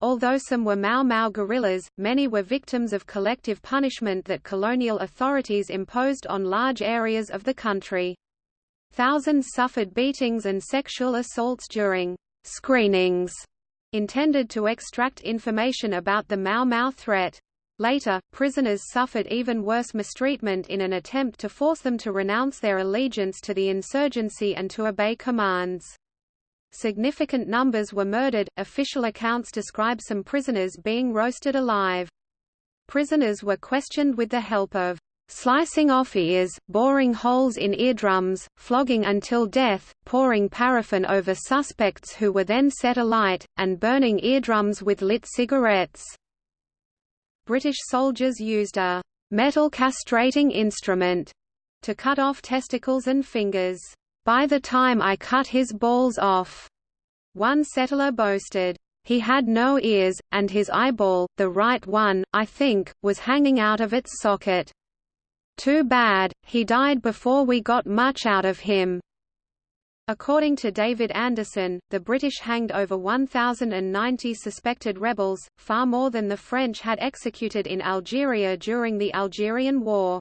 S2: Although some were Mau Mau guerrillas, many were victims of collective punishment that colonial authorities imposed on large areas of the country. Thousands suffered beatings and sexual assaults during screenings intended to extract information about the Mau Mau threat. Later, prisoners suffered even worse mistreatment in an attempt to force them to renounce their allegiance to the insurgency and to obey commands. Significant numbers were murdered. Official accounts describe some prisoners being roasted alive. Prisoners were questioned with the help of Slicing off ears, boring holes in eardrums, flogging until death, pouring paraffin over suspects who were then set alight, and burning eardrums with lit cigarettes. British soldiers used a metal castrating instrument to cut off testicles and fingers. By the time I cut his balls off, one settler boasted, he had no ears, and his eyeball, the right one, I think, was hanging out of its socket. Too bad, he died before we got much out of him. According to David Anderson, the British hanged over 1,090 suspected rebels, far more than the French had executed in Algeria during the Algerian War.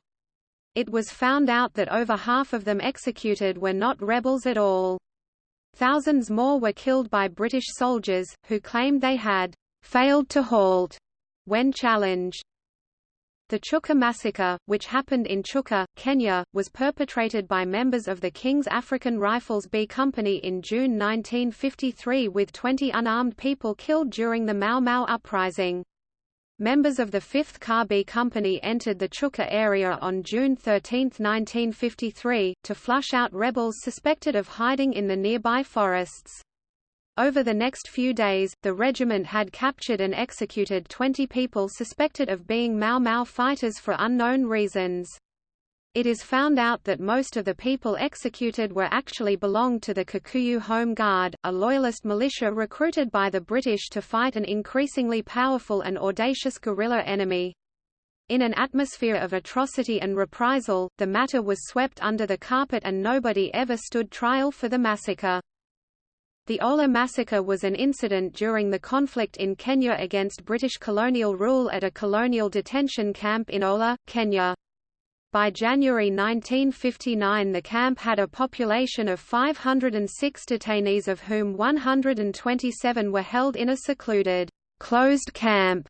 S2: It was found out that over half of them executed were not rebels at all. Thousands more were killed by British soldiers, who claimed they had failed to halt when challenged. The Chuka massacre, which happened in Chuka, Kenya, was perpetrated by members of the King's African Rifles B Company in June 1953 with 20 unarmed people killed during the Mau Mau uprising. Members of the 5th KAR B Company entered the Chuka area on June 13, 1953, to flush out rebels suspected of hiding in the nearby forests. Over the next few days, the regiment had captured and executed 20 people suspected of being Mau Mau fighters for unknown reasons. It is found out that most of the people executed were actually belonged to the Kikuyu Home Guard, a loyalist militia recruited by the British to fight an increasingly powerful and audacious guerrilla enemy. In an atmosphere of atrocity and reprisal, the matter was swept under the carpet and nobody ever stood trial for the massacre. The Hola massacre was an incident during the conflict in Kenya against British colonial rule at a colonial detention camp in Hola, Kenya. By January 1959 the camp had a population of 506 detainees of whom 127 were held in a secluded, closed camp.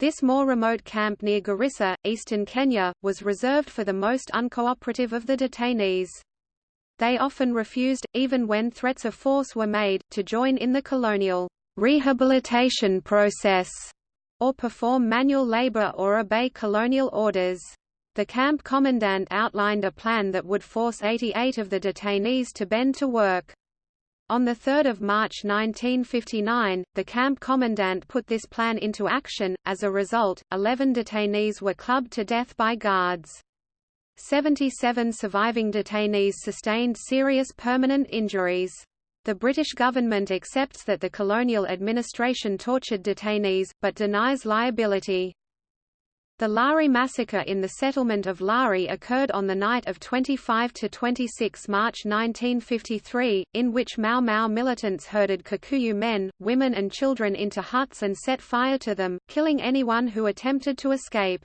S2: This more remote camp near Garissa, eastern Kenya, was reserved for the most uncooperative of the detainees. They often refused, even when threats of force were made, to join in the colonial rehabilitation process, or perform manual labor or obey colonial orders. The camp commandant outlined a plan that would force 88 of the detainees to bend to work. On 3 March 1959, the camp commandant put this plan into action, as a result, 11 detainees were clubbed to death by guards. 77 surviving detainees sustained serious permanent injuries. The British government accepts that the colonial administration tortured detainees, but denies liability. The Lari massacre in the settlement of Lari occurred on the night of 25 to 26 March 1953, in which Mau Mau militants herded Kikuyu men, women and children into huts and set fire to them, killing anyone who attempted to escape.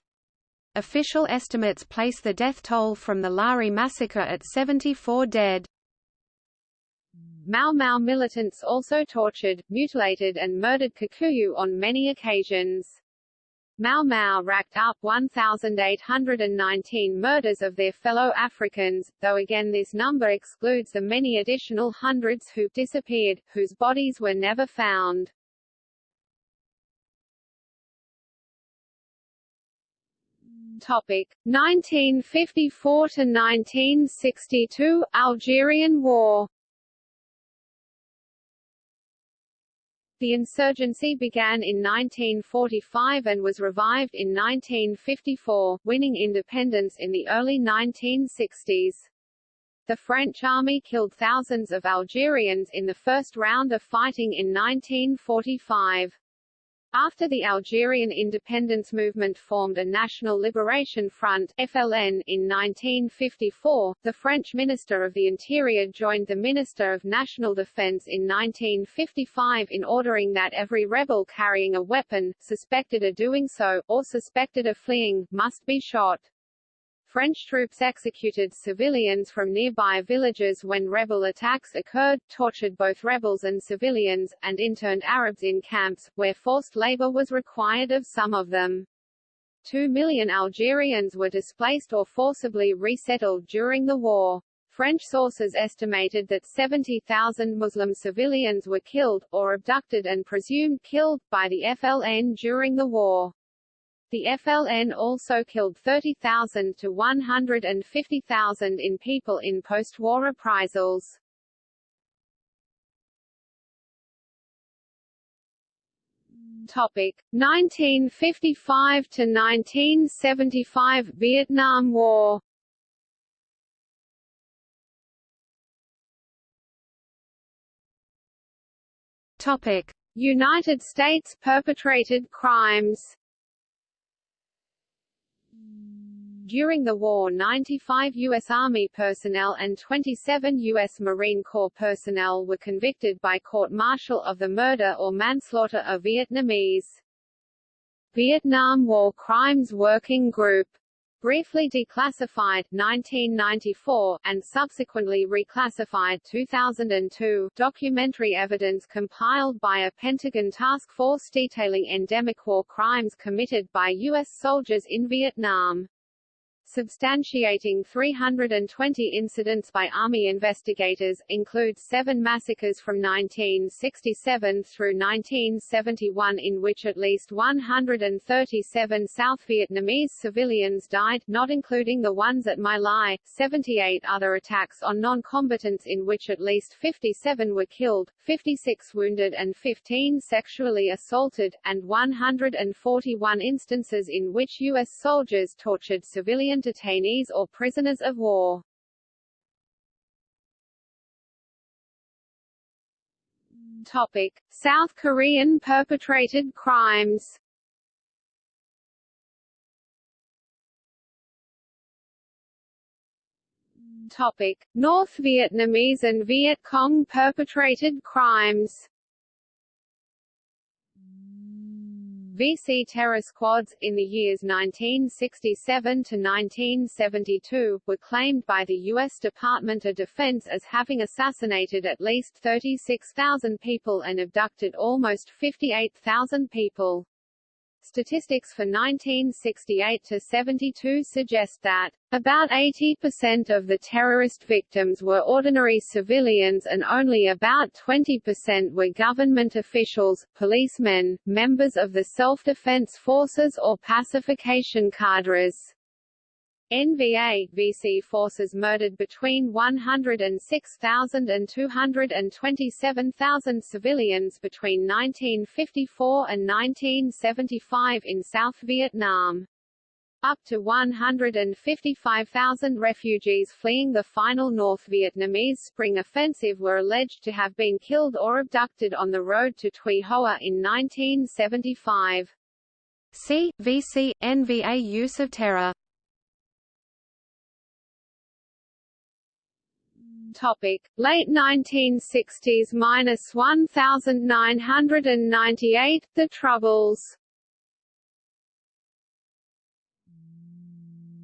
S2: Official estimates place the death toll from the Lari massacre at 74 dead.
S1: Mau Mau militants also tortured, mutilated and murdered Kikuyu on many occasions. Mau Mau racked up 1,819 murders of their fellow Africans, though again this number excludes the many additional hundreds who disappeared, whose bodies were never found. Topic 1954 to 1962 Algerian War The insurgency began in 1945 and was revived in 1954, winning independence in the early 1960s. The French army killed thousands of Algerians in the first round of fighting in 1945. After the Algerian independence movement formed a National Liberation Front FLN in 1954, the French Minister of the Interior joined the Minister of National Defense in 1955 in ordering that every rebel carrying a weapon, suspected of doing so, or suspected of fleeing, must be shot. French troops executed civilians from nearby villages when rebel attacks occurred, tortured both rebels and civilians, and interned Arabs in camps, where forced labor was required of some of them. Two million Algerians were displaced or forcibly resettled during the war. French sources estimated that 70,000 Muslim civilians were killed, or abducted and presumed killed, by the FLN during the war. The FLN also killed 30,000 to 150,000 in people in post-war reprisals. Topic 1955 to 1975 Vietnam War. Topic United States perpetrated crimes During the war 95 U.S. Army personnel and 27 U.S. Marine Corps personnel were convicted by court-martial of the murder or manslaughter of Vietnamese. Vietnam War Crimes Working Group briefly declassified 1994 and subsequently reclassified 2002 documentary evidence compiled by a Pentagon task force detailing endemic war crimes committed by US soldiers in Vietnam substantiating 320 incidents by Army investigators, includes seven massacres from 1967 through 1971 in which at least 137 South Vietnamese civilians died not including the ones at My Lai, 78 other attacks on non-combatants in which at least 57 were killed, 56 wounded and 15 sexually assaulted, and 141 instances in which U.S. soldiers tortured civilian detainees or prisoners of war. Topic: South Korean perpetrated crimes. Topic: North Vietnamese and Viet Cong perpetrated crimes. VC terror squads, in the years 1967 to 1972, were claimed by the U.S. Department of Defense as having assassinated at least 36,000 people and abducted almost 58,000 people. Statistics for 1968 to 72 suggest that about 80% of the terrorist victims were ordinary civilians and only about 20% were government officials, policemen, members of the self-defense forces or pacification cadres. NVA VC forces murdered between 106,000 and 227,000 civilians between 1954 and 1975 in South Vietnam. Up to 155,000 refugees fleeing the final North Vietnamese Spring Offensive were alleged to have been killed or abducted on the road to Tuy Hoa in 1975.
S2: C. VC, NVA use of terror
S1: Topic: Late 1960s minus 1998. The Troubles.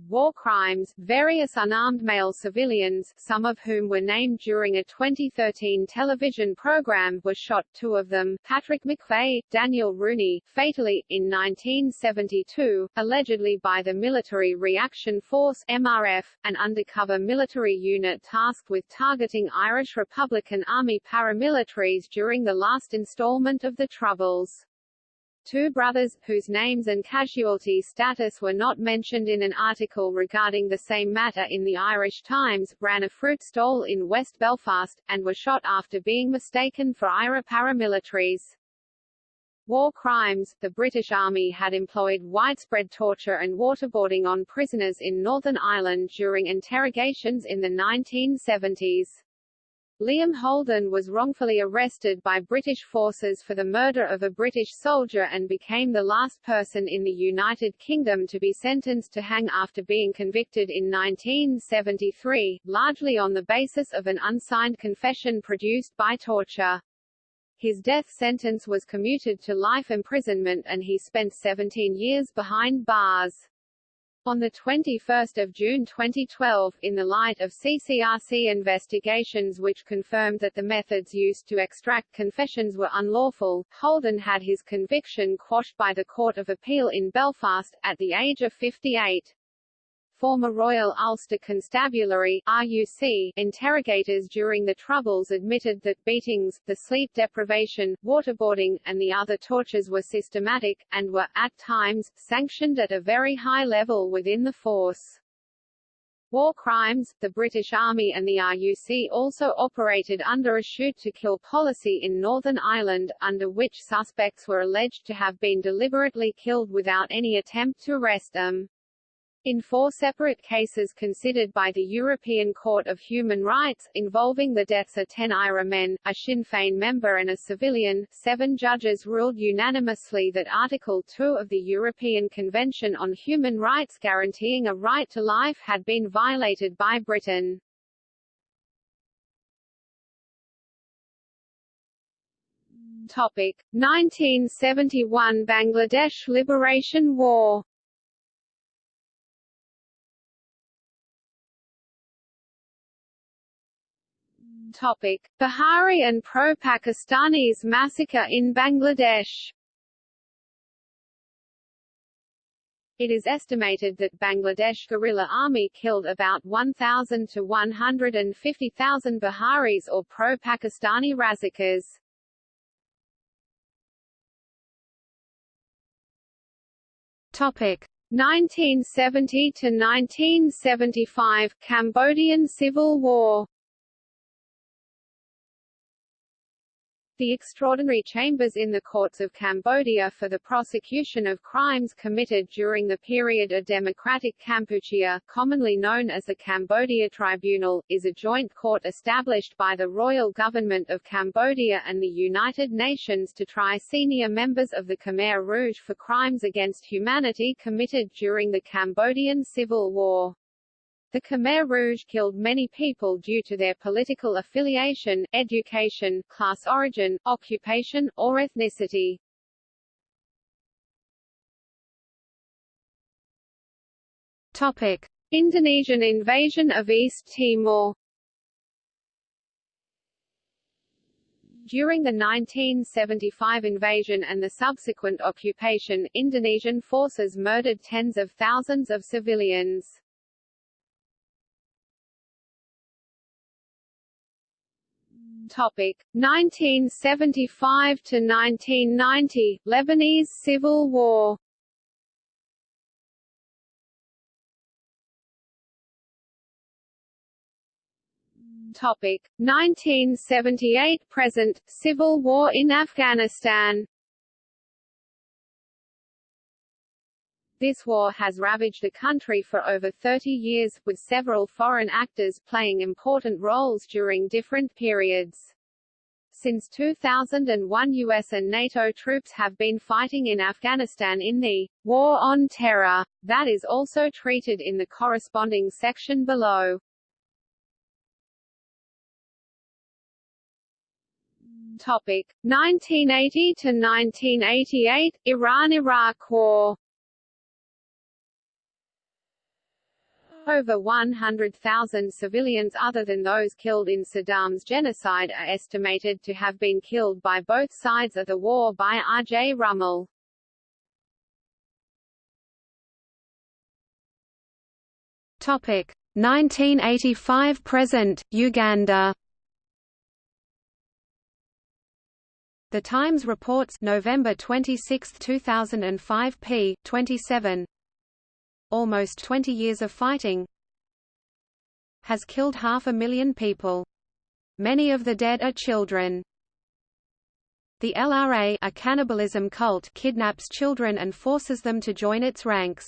S1: War crimes, various unarmed male civilians, some of whom were named during a 2013 television program, were shot two of them, Patrick McVeigh, Daniel Rooney, fatally, in 1972, allegedly by the Military Reaction Force MRF, an undercover military unit tasked with targeting Irish Republican Army paramilitaries during the last installment of the Troubles. Two brothers, whose names and casualty status were not mentioned in an article regarding the same matter in the Irish Times, ran a fruit stall in West Belfast, and were shot after being mistaken for IRA paramilitaries. War crimes The British Army had employed widespread torture and waterboarding on prisoners in Northern Ireland during interrogations in the 1970s. Liam Holden was wrongfully arrested by British forces for the murder of a British soldier and became the last person in the United Kingdom to be sentenced to hang after being convicted in 1973, largely on the basis of an unsigned confession produced by torture. His death sentence was commuted to life imprisonment and he spent 17 years behind bars. On 21 June 2012, in the light of CCRC investigations which confirmed that the methods used to extract confessions were unlawful, Holden had his conviction quashed by the Court of Appeal in Belfast, at the age of 58 former Royal Ulster Constabulary RUC interrogators during the Troubles admitted that beatings, the sleep deprivation, waterboarding, and the other tortures were systematic, and were, at times, sanctioned at a very high level within the force. War crimes, the British Army and the RUC also operated under a shoot-to-kill policy in Northern Ireland, under which suspects were alleged to have been deliberately killed without any attempt to arrest them. In four separate cases considered by the European Court of Human Rights, involving the deaths of ten IRA men, a Sinn Féin member and a civilian, seven judges ruled unanimously that Article 2 of the European Convention on Human Rights guaranteeing a right to life had been violated by Britain. Topic: 1971 Bangladesh Liberation War Topic: Bihari and pro-Pakistanis massacre in Bangladesh. It is estimated that Bangladesh guerrilla army killed about 1,000 to 150,000 Biharis or pro-Pakistani Razakars.
S2: Topic
S1: 1970 to 1975 Cambodian Civil War The extraordinary chambers in the courts of Cambodia for the prosecution of crimes committed during the period of Democratic Kampuchea, commonly known as the Cambodia Tribunal, is a joint court established by the Royal Government of Cambodia and the United Nations to try senior members of the Khmer Rouge for crimes against humanity committed during the Cambodian Civil War. The Khmer Rouge killed many people due to their political affiliation, education, class origin, occupation, or ethnicity.
S2: Topic:
S1: Indonesian invasion of East Timor During the 1975 invasion and the subsequent occupation, Indonesian forces murdered tens of thousands of civilians. Topic 1975 to 1990 Lebanese Civil War. Topic 1978 present Civil War in Afghanistan. This war has ravaged the country for over 30 years, with several foreign actors playing important roles during different periods. Since 2001 US and NATO troops have been fighting in Afghanistan in the War on Terror, that is also treated in the corresponding section below. Topic 1980 to 1988 Iran-Iraq War Over 100,000 civilians other than those killed in Saddam's genocide are estimated to have been killed by both sides of the war by R. J. Rummel.
S2: Topic 1985 present Uganda The Times reports November 26, 2005 p. 27 almost 20 years of fighting, has killed half a million people. Many of the dead are children. The LRA a cannibalism cult kidnaps children and forces them to join its ranks.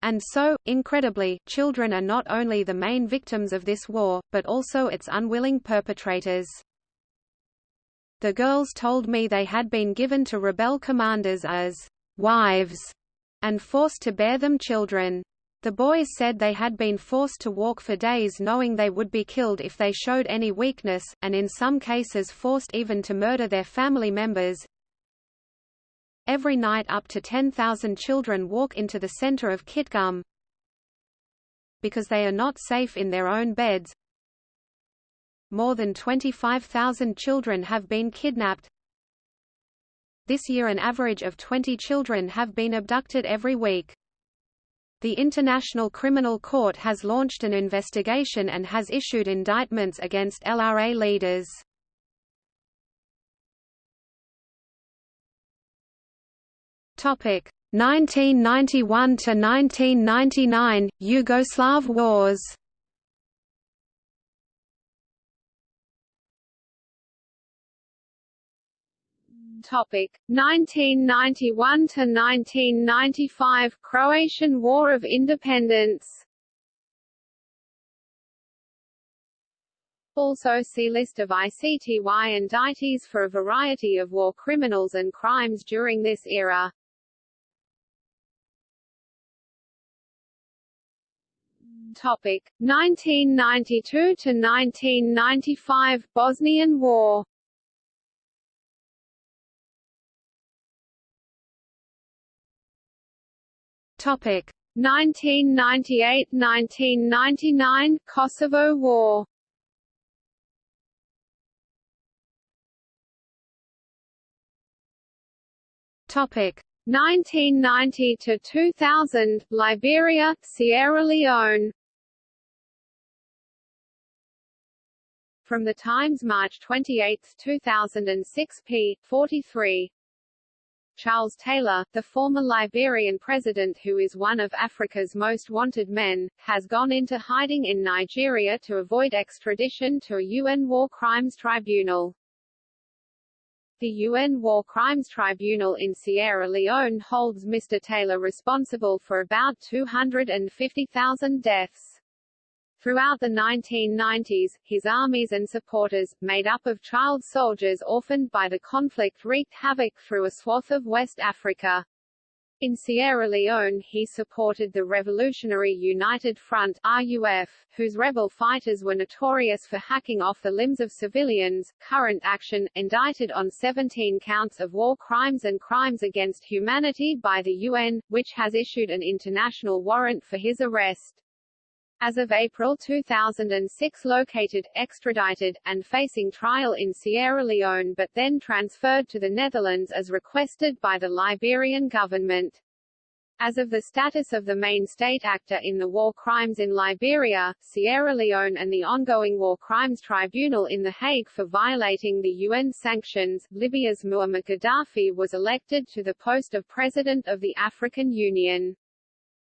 S2: And so, incredibly, children are not only the main victims of this war, but also its unwilling perpetrators. The girls told me they had been given to rebel commanders as wives and forced to bear them children. The boys said they had been forced to walk for days knowing they would be killed if they showed any weakness, and in some cases forced even to murder their family members. Every night up to 10,000 children walk into the center of Kitgum because they are not safe in their own beds. More than 25,000 children have been kidnapped, this year an average of 20 children have been abducted every week. The International Criminal Court has launched an investigation and has issued indictments against LRA leaders. Topic 1991 to 1999 Yugoslav wars.
S1: Topic 1991 to 1995 Croatian War of Independence. Also see List of ICTY indictees for a variety of war criminals and crimes during this era. Topic 1992 to 1995 Bosnian War.
S2: Topic
S1: 1998–1999 Kosovo War.
S2: Topic
S1: 1990 to 2000 Liberia, Sierra Leone From the Times March 28, 2006 p. 43 Charles Taylor, the former Liberian president who is one of Africa's most wanted men, has gone into hiding in Nigeria to avoid extradition to a UN War Crimes Tribunal. The UN War Crimes Tribunal in Sierra Leone holds Mr. Taylor responsible for about 250,000 deaths. Throughout the 1990s, his armies and supporters, made up of child soldiers orphaned by the conflict wreaked havoc through a swath of West Africa. In Sierra Leone he supported the Revolutionary United Front RUF, whose rebel fighters were notorious for hacking off the limbs of civilians. Current action, indicted on 17 counts of war crimes and crimes against humanity by the UN, which has issued an international warrant for his arrest as of April 2006 located, extradited, and facing trial in Sierra Leone but then transferred to the Netherlands as requested by the Liberian government. As of the status of the main state actor in the war crimes in Liberia, Sierra Leone and the ongoing War Crimes Tribunal in The Hague for violating the UN sanctions, Libya's Muammar Gaddafi was elected to the post of President of the African Union.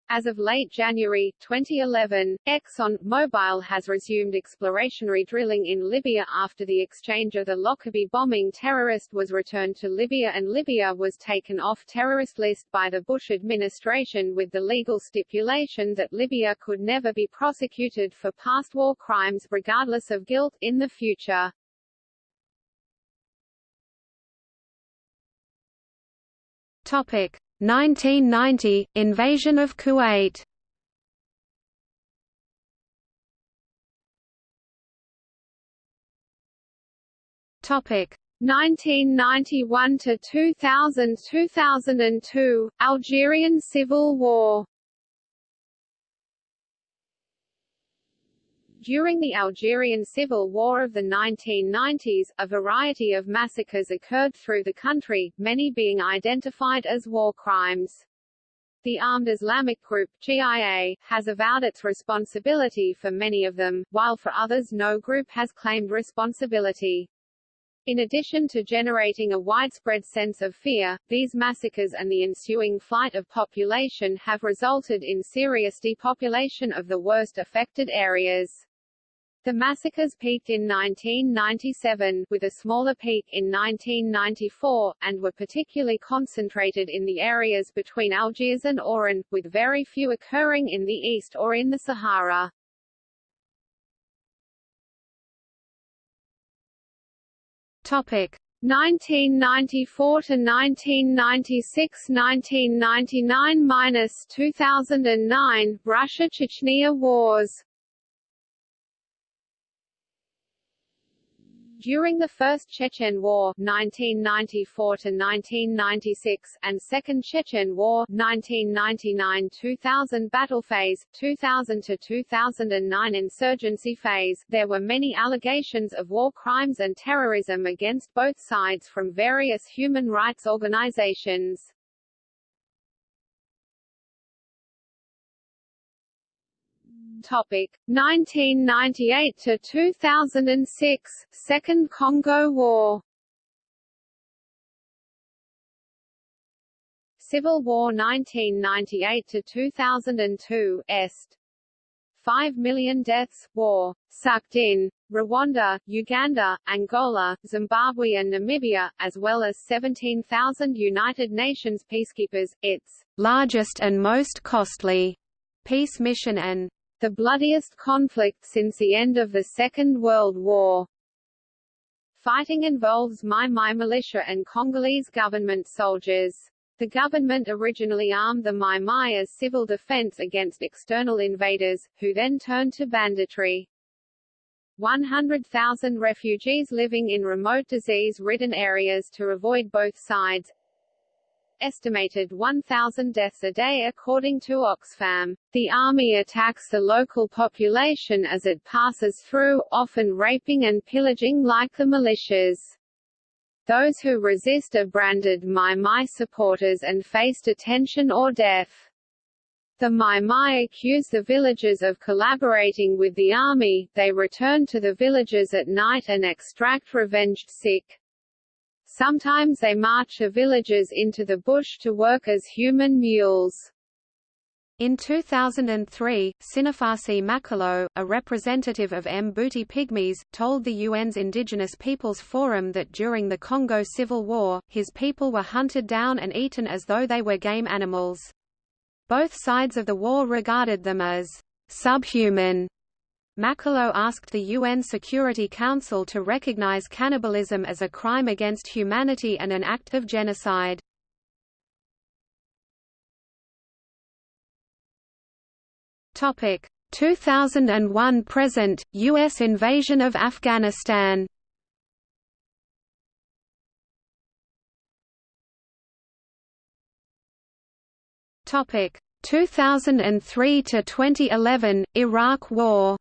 S1: As of late January, 2011, Exxon Mobil has resumed exploratory drilling in Libya after the exchange of the Lockerbie bombing terrorist was returned to Libya and Libya was taken off terrorist list by the Bush administration with the legal stipulation that Libya could never be prosecuted for past war crimes regardless of guilt in the future.
S2: Topic 1990 – Invasion of Kuwait. Topic.
S1: 1991 to 2000 2002 Algerian Civil War During the Algerian Civil War of the 1990s, a variety of massacres occurred through the country, many being identified as war crimes. The Armed Islamic Group GIA, has avowed its responsibility for many of them, while for others no group has claimed responsibility. In addition to generating a widespread sense of fear, these massacres and the ensuing flight of population have resulted in serious depopulation of the worst affected areas. The massacres peaked in 1997, with a smaller peak in 1994, and were particularly concentrated in the areas between Algiers and Oran, with very few occurring in the east or in the Sahara.
S2: Topic.
S1: 1994 to 1996 1999–2009 Russia-Chechnya Wars During the First Chechen War (1994–1996) and Second Chechen War 1999–2000 battle phase, 2000–2009 insurgency phase, there were many allegations of war crimes and terrorism against both sides from various human rights organizations. Topic. 1998 to 2006 Second Congo War. Civil War 1998 to 2002 Est. 5 million deaths, war, sucked in, Rwanda, Uganda, Angola, Zimbabwe and Namibia, as well as 17,000 United Nations peacekeepers, its largest and most costly peace mission and the bloodiest conflict since the end of the Second World War. Fighting involves Mai Mai militia and Congolese government soldiers. The government originally armed the Mai Mai as civil defense against external invaders, who then turned to banditry. 100,000 refugees living in remote disease-ridden areas to avoid both sides, estimated 1,000 deaths a day according to Oxfam. The army attacks the local population as it passes through, often raping and pillaging like the militias. Those who resist are branded Mai Mai supporters and face detention or death. The Mai Mai accuse the villagers of collaborating with the army, they return to the villages at night and extract revenged sick. Sometimes they march the villagers into the bush to work as human mules.
S2: In 2003, Sinafasi Makalo, a representative of Mbuti Pygmies, told the UN's Indigenous Peoples Forum that during the Congo Civil War, his people were hunted down and eaten as though they were game animals. Both sides of the war regarded them as subhuman. Makalo asked the UN Security Council to recognize cannibalism as a crime against humanity and an act of genocide. Topic 2001 present US invasion of Afghanistan. Topic 2003 to 2011 Iraq War.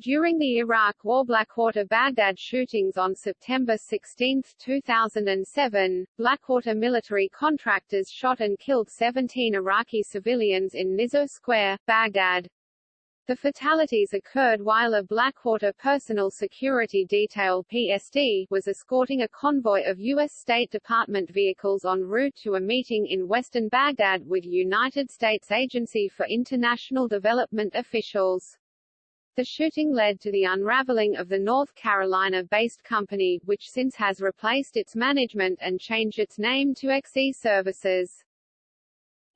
S1: During the Iraq War Blackwater-Baghdad shootings on September 16, 2007, Blackwater military contractors shot and killed 17 Iraqi civilians in Nisour Square, Baghdad. The fatalities occurred while a Blackwater Personal Security Detail PSD was escorting a convoy of U.S. State Department vehicles en route to a meeting in western Baghdad with United States Agency for International Development officials. The shooting led to the unraveling of the North Carolina-based company, which since has replaced its management and changed its name to XE Services.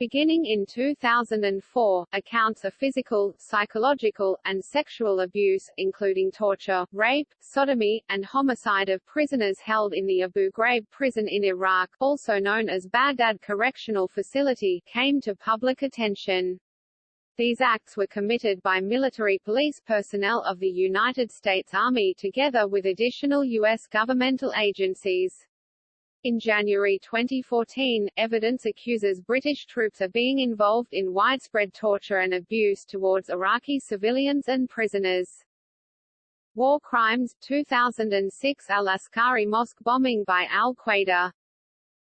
S1: Beginning in 2004, accounts of physical, psychological, and sexual abuse, including torture, rape, sodomy, and homicide of prisoners held in the Abu Ghraib prison in Iraq, also known as Baghdad Correctional Facility, came to public attention. These acts were committed by military police personnel of the United States Army together with additional U.S. governmental agencies. In January 2014, evidence accuses British troops of being involved in widespread torture and abuse towards Iraqi civilians and prisoners. War Crimes 2006 Al-Askari Mosque bombing by al-Qaeda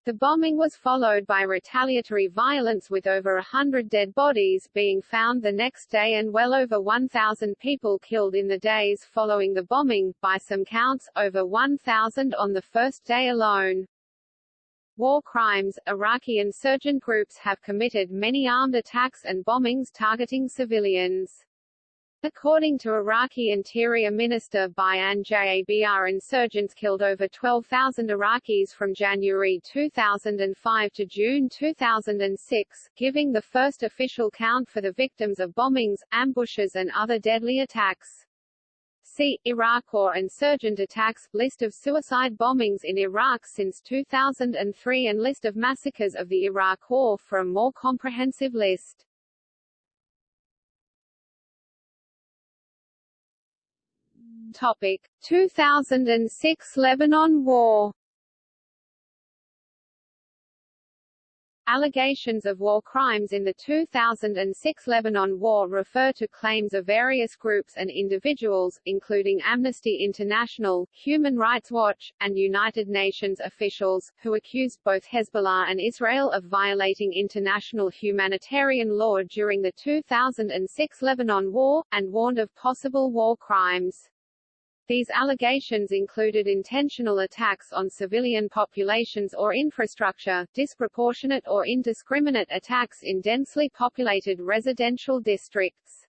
S1: the bombing was followed by retaliatory violence with over a hundred dead bodies being found the next day and well over 1,000 people killed in the days following the bombing, by some counts, over 1,000 on the first day alone. War crimes Iraqi insurgent groups have committed many armed attacks and bombings targeting civilians. According to Iraqi Interior Minister Bayan Jabr insurgents killed over 12,000 Iraqis from January 2005 to June 2006, giving the first official count for the victims of bombings, ambushes and other deadly attacks. See, Iraq War insurgent attacks, list of suicide bombings in Iraq since 2003 and list of massacres of the Iraq War for a more comprehensive list. Topic 2006 Lebanon War Allegations of war crimes in the 2006 Lebanon War refer to claims of various groups and individuals, including Amnesty International, Human Rights Watch, and United Nations officials, who accused both Hezbollah and Israel of violating international humanitarian law during the 2006 Lebanon War, and warned of possible war crimes. These allegations included intentional attacks on civilian populations or infrastructure, disproportionate or indiscriminate attacks in densely populated residential districts.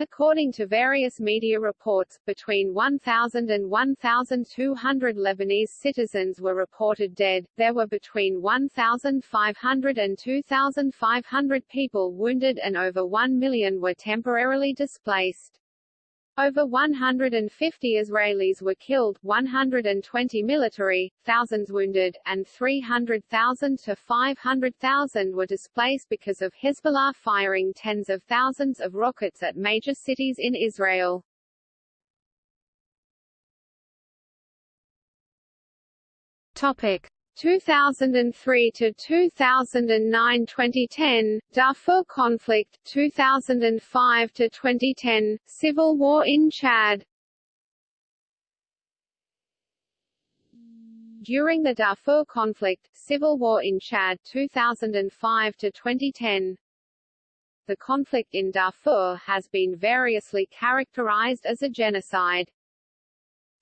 S1: According to various media reports, between 1,000 and 1,200 Lebanese citizens were reported dead, there were between 1,500 and 2,500 people wounded and over 1 million were temporarily displaced. Over 150 Israelis were killed, 120 military, thousands wounded, and 300,000 to 500,000 were displaced because of Hezbollah firing tens of thousands of rockets at major cities in Israel. Topic: 2003 to 2009 2010 Darfur conflict 2005 to 2010 civil war in Chad. During the Darfur conflict civil war in Chad 2005 to 2010 The conflict in Darfur has been variously characterized as a genocide.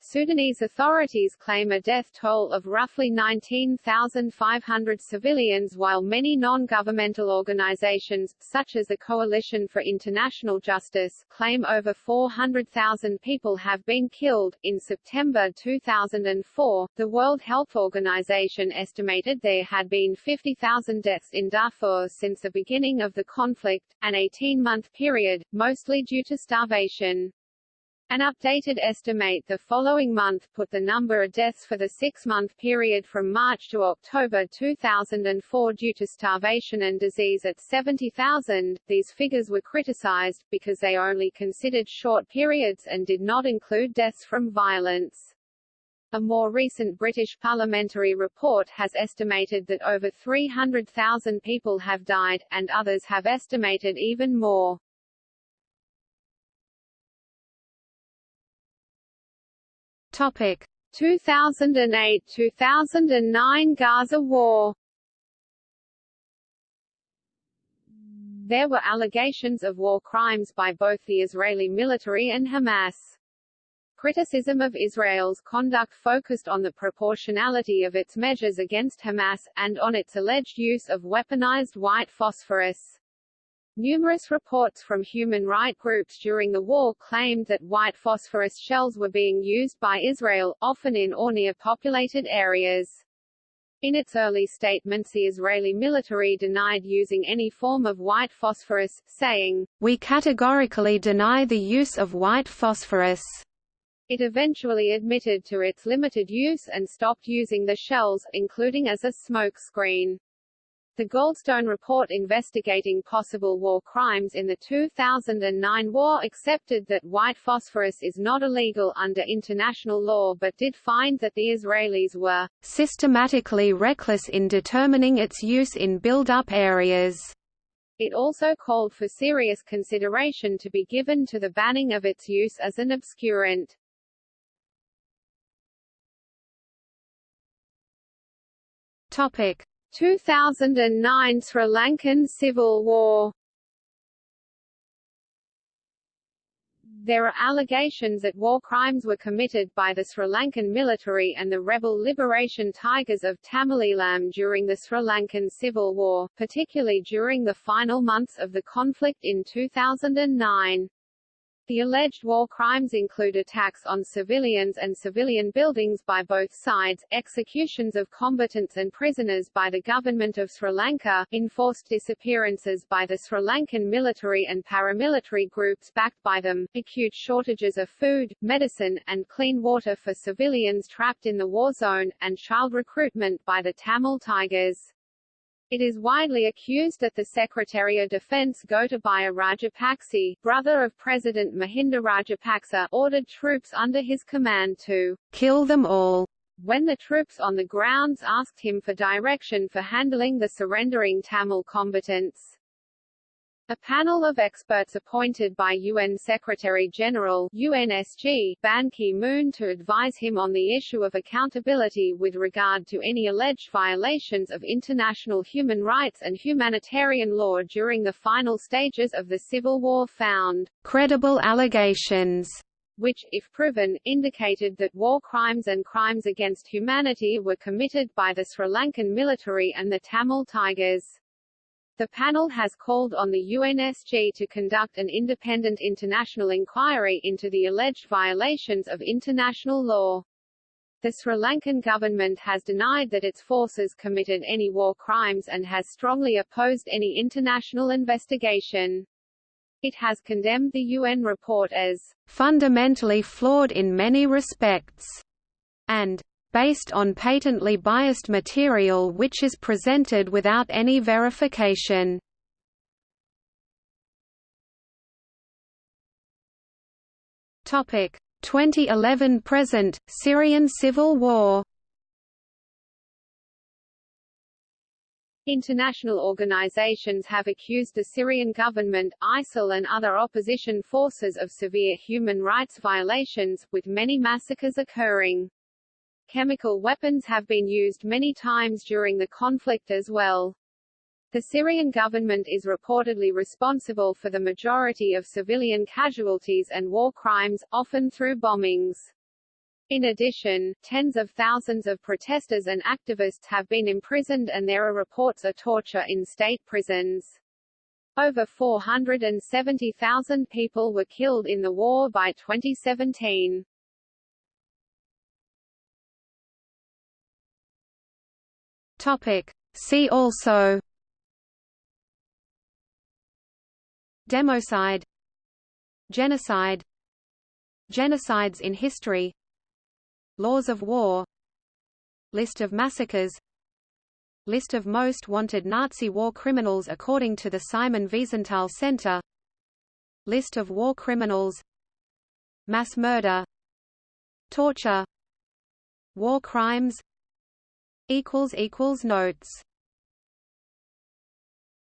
S1: Sudanese authorities claim a death toll of roughly 19,500 civilians while many non-governmental organizations, such as the Coalition for International Justice, claim over 400,000 people have been killed. In September 2004, the World Health Organization estimated there had been 50,000 deaths in Darfur since the beginning of the conflict, an 18-month period, mostly due to starvation. An updated estimate the following month put the number of deaths for the six-month period from March to October 2004 due to starvation and disease at 70,000. These figures were criticized, because they only considered short periods and did not include deaths from violence. A more recent British parliamentary report has estimated that over 300,000 people have died, and others have estimated even more.
S2: Topic
S1: 2008–2009 Gaza War There were allegations of war crimes by both the Israeli military and Hamas. Criticism of Israel's conduct focused on the proportionality of its measures against Hamas, and on its alleged use of weaponized white phosphorus. Numerous reports from human rights groups during the war claimed that white phosphorus shells were being used by Israel, often in or near populated areas. In its early statements the Israeli military denied using any form of white phosphorus, saying,
S2: We categorically deny the use of white phosphorus.
S1: It eventually admitted to its limited use and stopped using the shells, including as a smoke screen. The Goldstone report investigating possible war crimes in the 2009 war accepted that white phosphorus is not illegal under international law but did find that the Israelis were
S2: systematically reckless in determining its use in build-up areas.
S1: It also called for serious consideration to be given to the banning of its use as an obscurant.
S2: Topic
S1: 2009 Sri Lankan Civil War There are allegations that war crimes were committed by the Sri Lankan military and the rebel liberation Tigers of Tamil during the Sri Lankan Civil War, particularly during the final months of the conflict in 2009. The alleged war crimes include attacks on civilians and civilian buildings by both sides, executions of combatants and prisoners by the government of Sri Lanka, enforced disappearances by the Sri Lankan military and paramilitary groups backed by them, acute shortages of food, medicine, and clean water for civilians trapped in the war zone, and child recruitment by the Tamil Tigers. It is widely accused that the Secretary of Defense Gotabaya Rajapaksa, brother of President Mahinda Rajapaksa, ordered troops under his command to
S2: kill them all.
S1: When the troops on the grounds asked him for direction for handling the surrendering Tamil combatants. A panel of experts appointed by UN Secretary-General UNSG Ban Ki-moon to advise him on the issue of accountability with regard to any alleged violations of international human rights and humanitarian law during the final stages of the civil war found
S2: credible allegations
S1: which, if proven, indicated that war crimes and crimes against humanity were committed by the Sri Lankan military and the Tamil Tigers. The panel has called on the UNSG to conduct an independent international inquiry into the alleged violations of international law. The Sri Lankan government has denied that its forces committed any war crimes and has strongly opposed any international investigation. It has condemned the UN report as
S2: fundamentally flawed in many respects and based on patently biased material which is presented without any verification. Topic 2011 present Syrian civil war
S1: International organizations have accused the Syrian government, ISIL and other opposition forces of severe human rights violations, with many massacres occurring. Chemical weapons have been used many times during the conflict as well. The Syrian government is reportedly responsible for the majority of civilian casualties and war crimes, often through bombings. In addition, tens of thousands of protesters and activists have been imprisoned and there are reports of torture in state prisons. Over 470,000 people were killed in the war by 2017.
S2: Topic. See also Democide Genocide Genocides in history Laws of war List of massacres List of most wanted Nazi war criminals according to the Simon Wiesenthal Center List of war criminals Mass murder Torture War crimes Notes